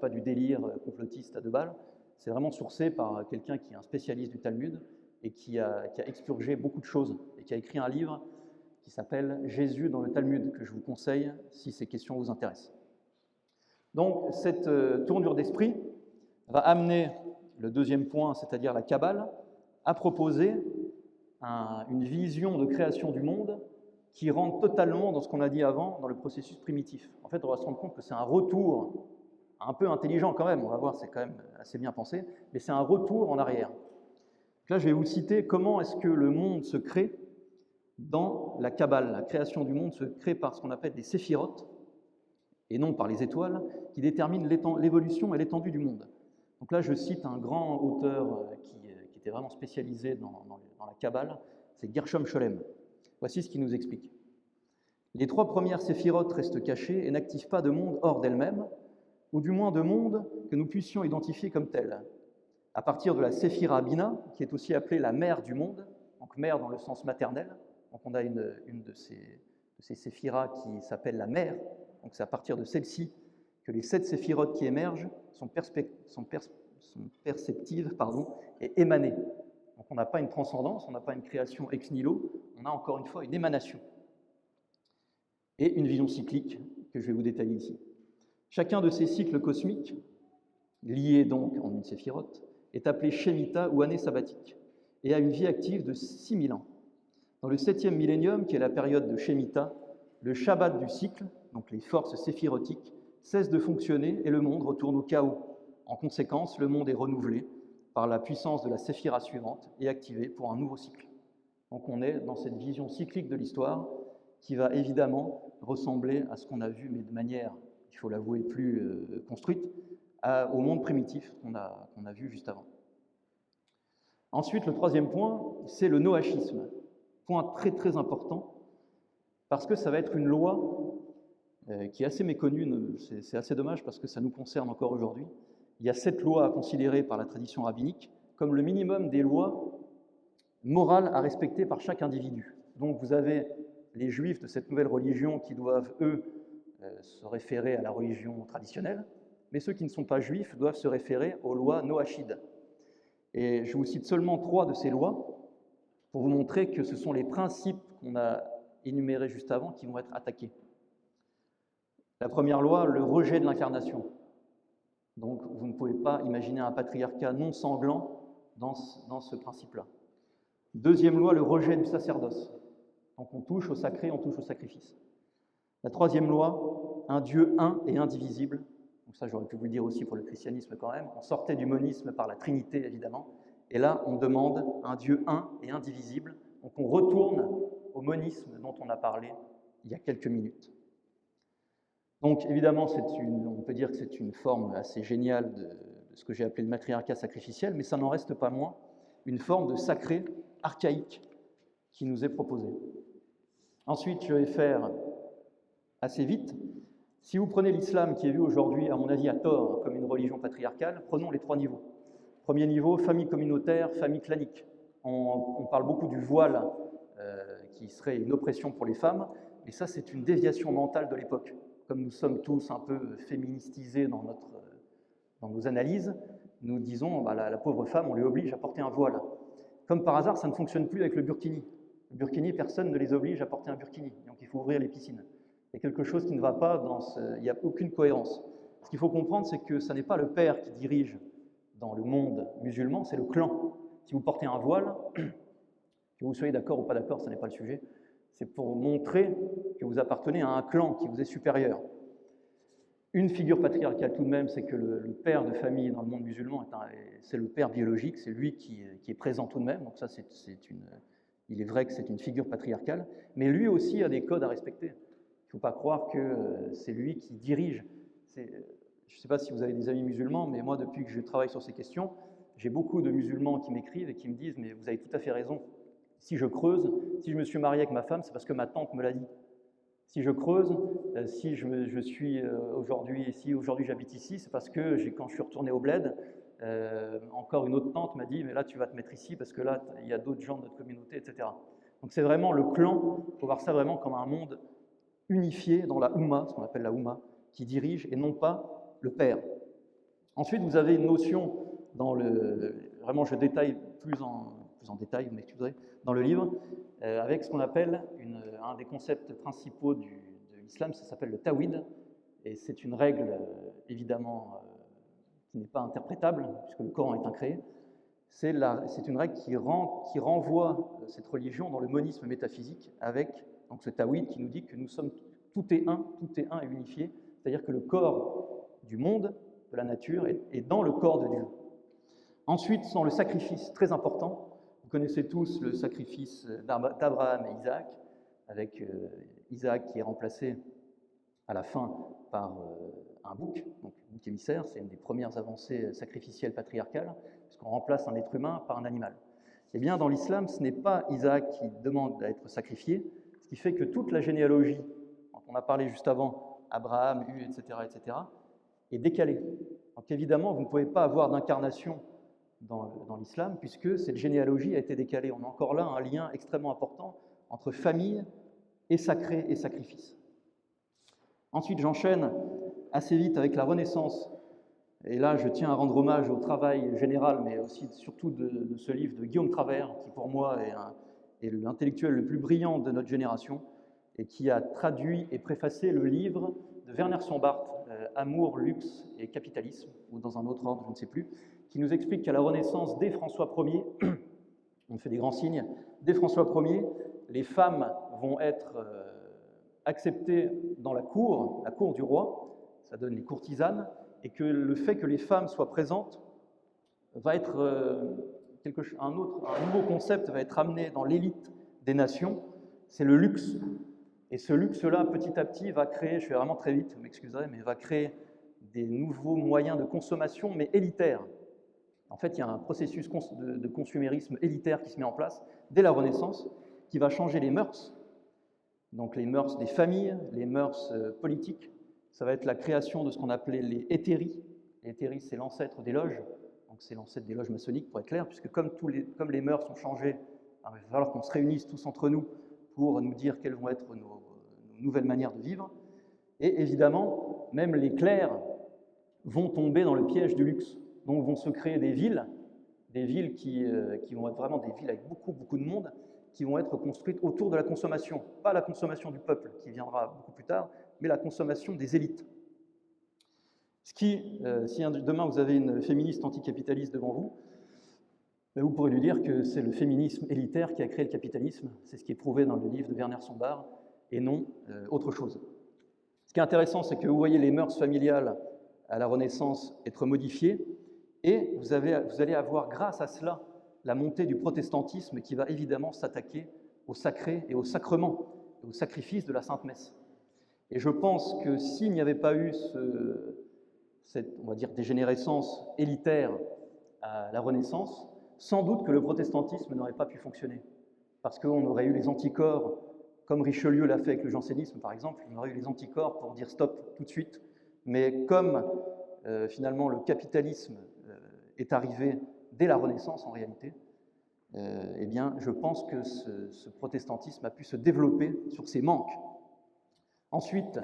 du délire complotiste à deux balles, c'est vraiment sourcé par quelqu'un qui est un spécialiste du Talmud et qui a, expurgé beaucoup de choses et qui a écrit un livre qui s'appelle Jésus dans le Talmud, que je vous conseille si ces questions vous intéressent. Donc cette euh, tournure d'esprit va amener le deuxième point, c'est-à-dire la Kabbale, à proposer une vision de création du monde qui rentre totalement dans ce qu'on a dit avant, dans le processus primitif. En fait, on va se rendre compte que c'est un retour un peu intelligent quand même, on va voir, c'est quand même assez bien pensé, mais c'est un retour en arrière. Là, je vais vous citer comment est-ce que le monde se crée dans la Kabbale. La création du monde se crée par ce qu'on appelle des séphirotes, et non par les étoiles, qui déterminent l'évolution et l'étendue du monde. Donc là, je cite un grand auteur euh, qui, euh, qui était vraiment spécialisé dans, la Kabbale, c'est Gershom Scholem. Voici ce qu'il nous explique. Les trois premières séphirotes restent cachées et n'activent pas de monde hors d'elles-mêmes, ou du moins de monde que nous puissions identifier comme tel à partir de la Séphira Bina, qui est aussi appelée la mère du monde, donc mère dans le sens maternel. Donc on a une, de ces, de séphiras qui s'appelle la mère, donc c'est à partir de celle-ci que les sept séphirotes qui émergent sont perceptives pardon, et émanées. Donc on n'a pas une transcendance, on n'a pas une création ex nihilo, on a encore une fois une émanation. Et une vision cyclique que je vais vous détailler ici. Chacun de ces cycles cosmiques, liés donc en une séphirote, est appelé Shemitah ou année sabbatique et a une vie active de 6000 ans. Dans le septième millénium, qui est la période de Shemitah, le Shabbat du cycle, donc les forces séphirotiques, cessent de fonctionner et le monde retourne au chaos. En conséquence, le monde est renouvelé par la puissance de la séphira suivante et activé pour un nouveau cycle. Donc on est dans cette vision cyclique de l'histoire qui va évidemment ressembler à ce qu'on a vu, mais de manière, il faut l'avouer, plus euh, construite, au monde primitif qu'on a, a, vu juste avant. Ensuite, le troisième point, c'est le noachisme. Point très très important, parce que ça va être une loi euh, qui est assez méconnue, c'est assez dommage parce que ça nous concerne encore aujourd'hui. Il y a sept lois à considérer par la tradition rabbinique comme le minimum des lois morales à respecter par chaque individu. Donc vous avez les juifs de cette nouvelle religion qui doivent, eux, euh, se référer à la religion traditionnelle, mais ceux qui ne sont pas juifs doivent se référer aux lois noachides. Et je vous cite seulement trois de ces lois pour vous montrer que ce sont les principes qu'on a énumérés juste avant qui vont être attaqués. La première loi, le rejet de l'incarnation. Donc vous ne pouvez pas imaginer un patriarcat non sanglant dans ce, principe-là. Deuxième loi, le rejet du sacerdoce. Donc on touche au sacré, on touche au sacrifice. La troisième loi, un Dieu un et indivisible, donc ça j'aurais pu vous le dire aussi pour le christianisme quand même, on sortait du monisme par la Trinité évidemment, et là on demande un Dieu un et indivisible, donc on retourne au monisme dont on a parlé il y a quelques minutes. Donc évidemment, on peut dire que c'est une forme assez géniale de, de ce que j'ai appelé le matriarcat sacrificiel, mais ça n'en reste pas moins une forme de sacré archaïque qui nous est proposée. Ensuite, je vais faire assez vite si vous prenez l'islam, qui est vu aujourd'hui, à mon avis, à tort, comme une religion patriarcale, prenons les trois niveaux. Premier niveau, famille communautaire, famille clanique. On, parle beaucoup du voile, euh, qui serait une oppression pour les femmes, et ça c'est une déviation mentale de l'époque. Comme nous sommes tous un peu féministisés dans, notre, dans nos analyses, nous disons bah, la, la, pauvre femme, on lui oblige à porter un voile. Comme par hasard, ça ne fonctionne plus avec le burkini. Le burkini, personne ne les oblige à porter un burkini, donc il faut ouvrir les piscines. Il y a quelque chose qui ne va pas dans ce... Il n'y a aucune cohérence. Ce qu'il faut comprendre, c'est que ce n'est pas le père qui dirige dans le monde musulman, c'est le clan. Si vous portez un voile, que vous soyez d'accord ou pas d'accord, ce n'est pas le sujet, c'est pour montrer que vous appartenez à un clan qui vous est supérieur. Une figure patriarcale tout de même, c'est que le, père de famille dans le monde musulman, c'est le père biologique, c'est lui qui, est présent tout de même, donc ça. Il est vrai que c'est une figure patriarcale, mais lui aussi a des codes à respecter. Il ne faut pas croire que euh, c'est lui qui dirige. Je ne sais pas si vous avez des amis musulmans, mais moi, depuis que je travaille sur ces questions, j'ai beaucoup de musulmans qui m'écrivent et qui me disent Mais vous avez tout à fait raison. Si je creuse, si je me suis marié avec ma femme, c'est parce que ma tante me l'a dit. Si je creuse, euh, si je, suis euh, aujourd'hui ici, aujourd'hui j'habite ici, c'est parce que quand je suis retourné au bled, encore une autre tante m'a dit Mais là, tu vas te mettre ici parce que là, il y a d'autres gens de notre communauté, etc. Donc c'est vraiment le clan, il faut voir ça vraiment comme un monde unifié dans la Oumma, ce qu'on appelle la Oumma, qui dirige et non pas le père. Ensuite, vous avez une notion dans le. Vraiment, je détaille plus en, plus en détail, vous m'excuserez, dans le livre, euh, avec ce qu'on appelle un des concepts principaux du, de l'islam, ça s'appelle le tawhid, et c'est une règle euh, évidemment euh, qui n'est pas interprétable, puisque le Coran est incréé. C'est une règle qui, renvoie cette religion dans le monisme métaphysique avec donc ce tawhid qui nous dit que nous sommes tout est un, tout est un et unifié, c'est-à-dire que le corps du monde, de la nature, est, dans le corps de Dieu. Ensuite, sans le sacrifice très important, vous connaissez tous le sacrifice d'Abraham et Isaac, avec euh, Isaac qui est remplacé à la fin par euh, un bouc, donc bouc émissaire, c'est une des premières avancées sacrificielles patriarcales, puisqu'on remplace un être humain par un animal. Eh bien, dans l'islam, ce n'est pas Isaac qui demande à être sacrifié, ce qui fait que toute la généalogie, dont on a parlé juste avant, Abraham, U, etc., etc., est décalée. Donc évidemment, vous ne pouvez pas avoir d'incarnation dans, dans l'islam, puisque cette généalogie a été décalée. On a encore là un lien extrêmement important entre famille et sacré et sacrifice. Ensuite, j'enchaîne assez vite avec la Renaissance. Et là, je tiens à rendre hommage au travail général, mais aussi surtout de, ce livre de Guillaume Travers, qui pour moi est l'intellectuel le plus brillant de notre génération et qui a traduit et préfacé le livre de Werner Sombart, euh, Amour, luxe et capitalisme, ou dans un autre ordre, je ne sais plus, qui nous explique qu'à la Renaissance, dès François Ier, on fait des grands signes, dès François Ier, les femmes vont être euh, acceptées dans la cour, la cour du roi, ça donne les courtisanes, et que le fait que les femmes soient présentes va être euh, un, autre, un nouveau concept va être amené dans l'élite des nations, c'est le luxe. Et ce luxe-là, petit à petit, va créer, je vais vraiment très vite, vous m'excuserez, mais va créer des nouveaux moyens de consommation, mais élitaires. En fait, il y a un processus de consumérisme élitaire qui se met en place dès la Renaissance, qui va changer les mœurs, donc les mœurs des familles, les mœurs euh, politiques. Ça va être la création de ce qu'on appelait les hétéries. Les hétéries, c'est l'ancêtre des loges c'est l'ancêtre des loges maçonniques, pour être clair, puisque comme, les, mœurs ont changé, il va falloir qu'on se réunisse tous entre nous pour nous dire quelles vont être nos, nouvelles manières de vivre. Et évidemment, même les clercs vont tomber dans le piège du luxe. Donc vont se créer des villes, des villes qui, euh, qui vont être vraiment des villes avec beaucoup, beaucoup de monde, qui vont être construites autour de la consommation. Pas la consommation du peuple, qui viendra beaucoup plus tard, mais la consommation des élites. Ce qui, euh, si demain vous avez une féministe anticapitaliste devant vous, ben, vous pourrez lui dire que c'est le féminisme élitaire qui a créé le capitalisme. C'est ce qui est prouvé dans le livre de Werner Sombart, et non euh, autre chose. Ce qui est intéressant, c'est que vous voyez les mœurs familiales à la Renaissance être modifiées, et vous, allez avoir, grâce à cela, la montée du protestantisme qui va évidemment s'attaquer au sacré et au sacrement, au sacrifice de la Sainte Messe. Et je pense que s'il n'y avait pas eu ce, cette, on va dire, dégénérescence élitaire à la Renaissance, sans doute que le protestantisme n'aurait pas pu fonctionner. Parce qu'on aurait eu les anticorps, comme Richelieu l'a fait avec le jansénisme par exemple, on aurait eu les anticorps pour dire stop tout de suite. Mais comme euh, finalement le capitalisme euh, est arrivé dès la Renaissance en réalité, euh, eh bien je pense que ce, ce protestantisme a pu se développer sur ses manques. Ensuite,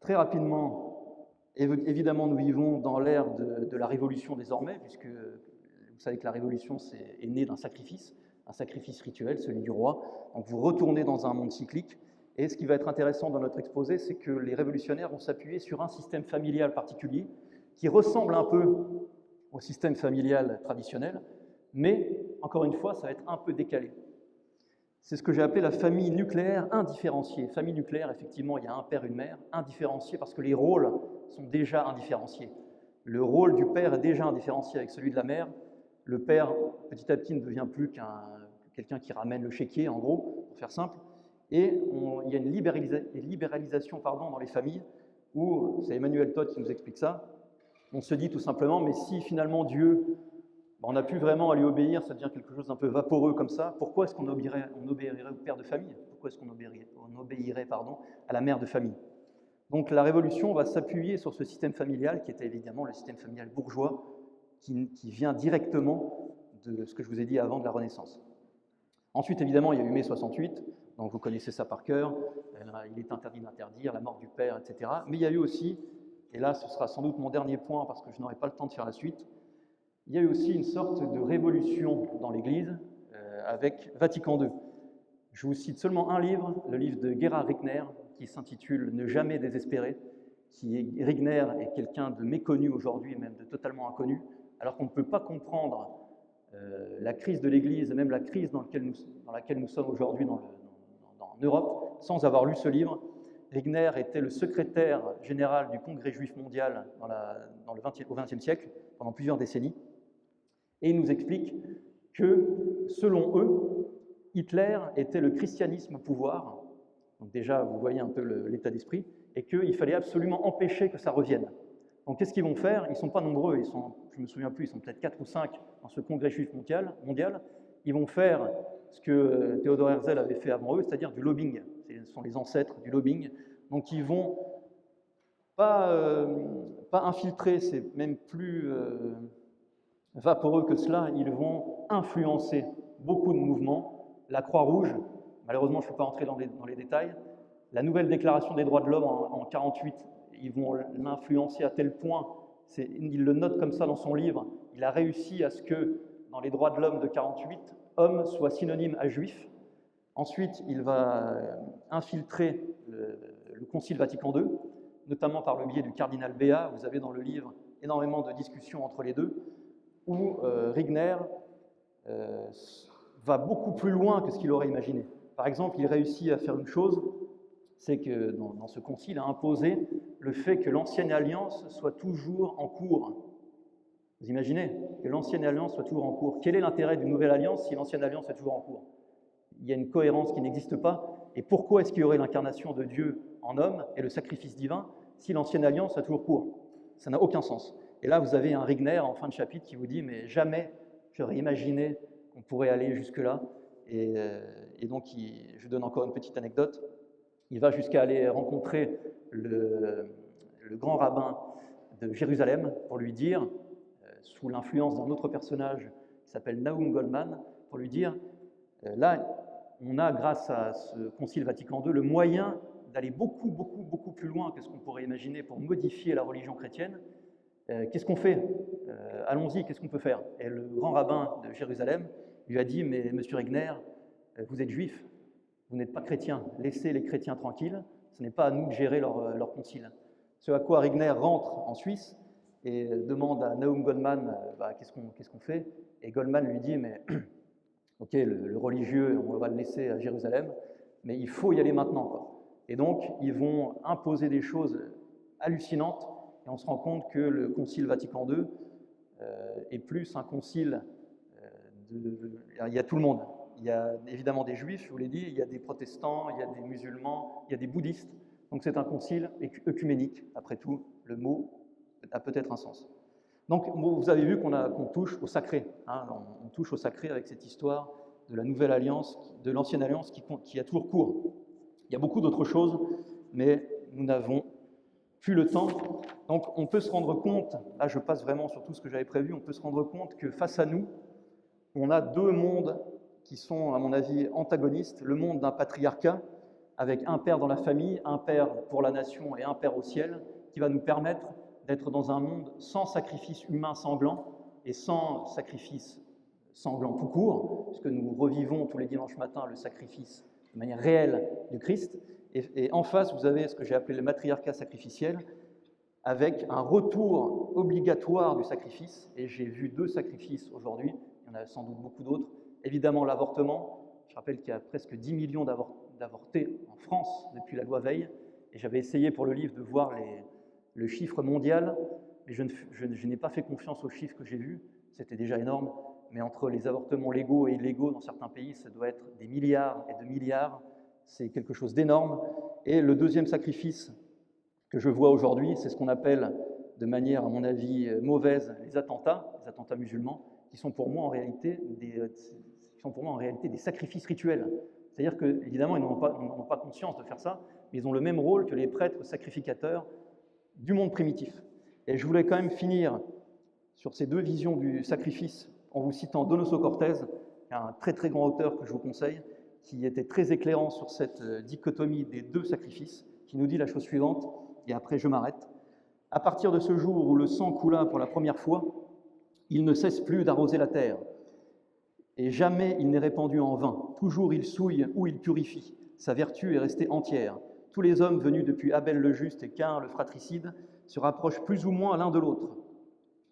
très rapidement, évidemment, nous vivons dans l'ère de, la révolution désormais, puisque vous savez que la révolution est, est née d'un sacrifice, un sacrifice rituel, celui du roi. Donc vous retournez dans un monde cyclique. Et ce qui va être intéressant dans notre exposé, c'est que les révolutionnaires vont s'appuyer sur un système familial particulier qui ressemble un peu au système familial traditionnel, mais encore une fois, ça va être un peu décalé. C'est ce que j'ai appelé la famille nucléaire indifférenciée. Famille nucléaire, effectivement, il y a un père, une mère, indifférenciée parce que les rôles sont déjà indifférenciés. Le rôle du père est déjà indifférencié avec celui de la mère. Le père, petit à petit, ne devient plus qu'un quelqu'un qui ramène le chéquier, en gros, pour faire simple. Et il y a une libéralisation pardon, dans les familles où, c'est Emmanuel Todd qui nous explique ça, on se dit tout simplement, mais si finalement Dieu, on n'a plus vraiment à lui obéir, ça devient quelque chose d'un peu vaporeux comme ça, pourquoi est-ce qu'on obéirait, on obéirait au père de famille? Pourquoi est-ce qu'on obéirait, on obéirait pardon, à la mère de famille? Donc la révolution va s'appuyer sur ce système familial qui était évidemment le système familial bourgeois, qui, qui vient directement de ce que je vous ai dit avant de la Renaissance. Ensuite, évidemment, il y a eu mai 68, donc vous connaissez ça par cœur, il est interdit d'interdire, la mort du père, etc. Mais il y a eu aussi et là ce sera sans doute mon dernier point parce que je n'aurai pas le temps de faire la suite, il y a eu aussi une sorte de révolution dans l'Église euh, avec Vatican II. Je vous cite seulement un livre, le livre de Gerhard Rickner, qui s'intitule Ne jamais désespérer, qui est, Rickner est quelqu'un de méconnu aujourd'hui, même de totalement inconnu, alors qu'on ne peut pas comprendre euh, la crise de l'Église, même la crise dans, laquelle nous, sommes aujourd'hui en Europe, sans avoir lu ce livre. Regner était le secrétaire général du Congrès juif mondial dans le 20, au XXe siècle, pendant plusieurs décennies, et il nous explique que, selon eux, Hitler était le christianisme au pouvoir, donc déjà vous voyez un peu l'état d'esprit, et qu'il fallait absolument empêcher que ça revienne. Donc qu'est-ce qu'ils vont faire? Ils ne sont pas nombreux, ils sont, je me souviens plus, ils sont peut-être 4 ou 5 dans ce congrès juif mondial, mondial. Ils vont faire ce que Theodor Herzl avait fait avant eux, c'est-à-dire du lobbying. Ce sont les ancêtres du lobbying. Donc ils vont pas, euh, pas infiltrer, c'est même plus euh, vaporeux que cela, ils vont influencer beaucoup de mouvements. La Croix-Rouge, malheureusement je ne peux pas entrer dans les, détails, la nouvelle déclaration des droits de l'homme en, 1948, ils vont l'influencer à tel point, il le note comme ça dans son livre, il a réussi à ce que dans les droits de l'homme de 48, homme soit synonyme à juif. Ensuite, il va infiltrer le, le Concile Vatican II, notamment par le biais du cardinal Béat. Vous avez dans le livre énormément de discussions entre les deux, où euh, Rigner euh, va beaucoup plus loin que ce qu'il aurait imaginé. Par exemple, il réussit à faire une chose, c'est que dans, ce concile, a imposé le fait que l'ancienne alliance soit toujours en cours. Vous imaginez que l'ancienne alliance soit toujours en cours. Quel est l'intérêt d'une nouvelle alliance si l'ancienne alliance est toujours en cours? Il y a une cohérence qui n'existe pas. Et pourquoi est-ce qu'il y aurait l'incarnation de Dieu en homme et le sacrifice divin si l'ancienne alliance a toujours cours? Ça n'a aucun sens. Et là, vous avez un Rigner en fin de chapitre qui vous dit Mais jamais j'aurais imaginé qu'on pourrait aller jusque-là. Et, euh, donc, je donne encore une petite anecdote. Il va jusqu'à aller rencontrer le, grand rabbin de Jérusalem pour lui dire, euh, sous l'influence d'un autre personnage qui s'appelle Naum Goldman, pour lui dire euh, Là, on a, grâce à ce Concile Vatican II, le moyen d'aller beaucoup, beaucoup, beaucoup plus loin que ce qu'on pourrait imaginer pour modifier la religion chrétienne. Euh, qu'est-ce qu'on fait euh, Allons-y, qu'est-ce qu'on peut faire? Et le grand rabbin de Jérusalem lui a dit, mais monsieur Regner, euh, vous êtes juif, vous n'êtes pas chrétien, laissez les chrétiens tranquilles, ce n'est pas à nous de gérer leur, concile. Ce à quoi Regner rentre en Suisse et demande à Naum Goldman, bah, qu'est-ce qu'on fait? Et Goldman lui dit, mais ok, le, religieux, on va le laisser à Jérusalem, mais il faut y aller maintenant. Et donc, ils vont imposer des choses hallucinantes, et on se rend compte que le Concile Vatican II euh, est plus un concile euh, Il y a tout le monde. Il y a évidemment des juifs, je vous l'ai dit, il y a des protestants, il y a des musulmans, il y a des bouddhistes. Donc c'est un concile œcuménique. Après tout, le mot a peut-être un sens. Donc vous avez vu qu'on touche au sacré. Hein. on, touche au sacré avec cette histoire de la nouvelle alliance, de l'ancienne alliance qui, qui a toujours cours. Il y a beaucoup d'autres choses, mais nous n'avons le temps. Donc on peut se rendre compte, là je passe vraiment sur tout ce que j'avais prévu, on peut se rendre compte que face à nous, on a deux mondes qui sont, à mon avis, antagonistes. Le monde d'un patriarcat, avec un Père dans la famille, un Père pour la nation et un Père au ciel, qui va nous permettre d'être dans un monde sans sacrifice humain sanglant et sans sacrifice sanglant tout court, puisque nous revivons tous les dimanches matins le sacrifice de manière réelle du Christ. Et, en face, vous avez ce que j'ai appelé le matriarcat sacrificiel, avec un retour obligatoire du sacrifice. Et j'ai vu deux sacrifices aujourd'hui, il y en a sans doute beaucoup d'autres. Évidemment, l'avortement. Je rappelle qu'il y a presque 10 millions d'avortés en France depuis la loi Veil. Et j'avais essayé pour le livre de voir le chiffre mondial, mais je, n'ai pas fait confiance aux chiffres que j'ai vus. C'était déjà énorme. Mais entre les avortements légaux et illégaux dans certains pays, ça doit être des milliards et de milliards. C'est quelque chose d'énorme. Et le deuxième sacrifice que je vois aujourd'hui, c'est ce qu'on appelle, de manière, à mon avis, mauvaise, les attentats, les attentats musulmans, qui sont pour moi en réalité des, sont pour moi en réalité des sacrifices rituels. C'est-à-dire qu'évidemment, ils n'ont pas, pas, conscience de faire ça, mais ils ont le même rôle que les prêtres sacrificateurs du monde primitif. Et je voulais quand même finir sur ces deux visions du sacrifice en vous citant Donoso Cortés, un très très grand auteur que je vous conseille, qui était très éclairant sur cette euh, dichotomie des deux sacrifices, qui nous dit la chose suivante, et après je m'arrête. À partir de ce jour où le sang coula pour la première fois, il ne cesse plus d'arroser la terre. Et jamais il n'est répandu en vain. Toujours il souille ou il purifie. Sa vertu est restée entière. Tous les hommes venus depuis Abel le juste et Cain le fratricide se rapprochent plus ou moins l'un de l'autre.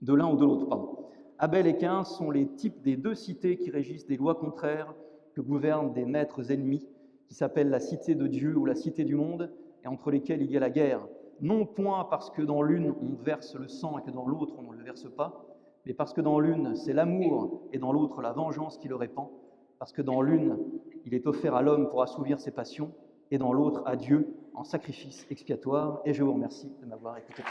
De l'un ou de l'autre, pardon. Abel et Cain sont les types des deux cités qui régissent des lois contraires que gouvernent des maîtres ennemis, qui s'appellent la cité de Dieu ou la cité du monde, et entre lesquelles il y a la guerre. Non point parce que dans l'une on verse le sang et que dans l'autre on ne le verse pas, mais parce que dans l'une c'est l'amour et dans l'autre la vengeance qui le répand, parce que dans l'une il est offert à l'homme pour assouvir ses passions, et dans l'autre à Dieu en sacrifice expiatoire. Et je vous remercie de m'avoir écouté.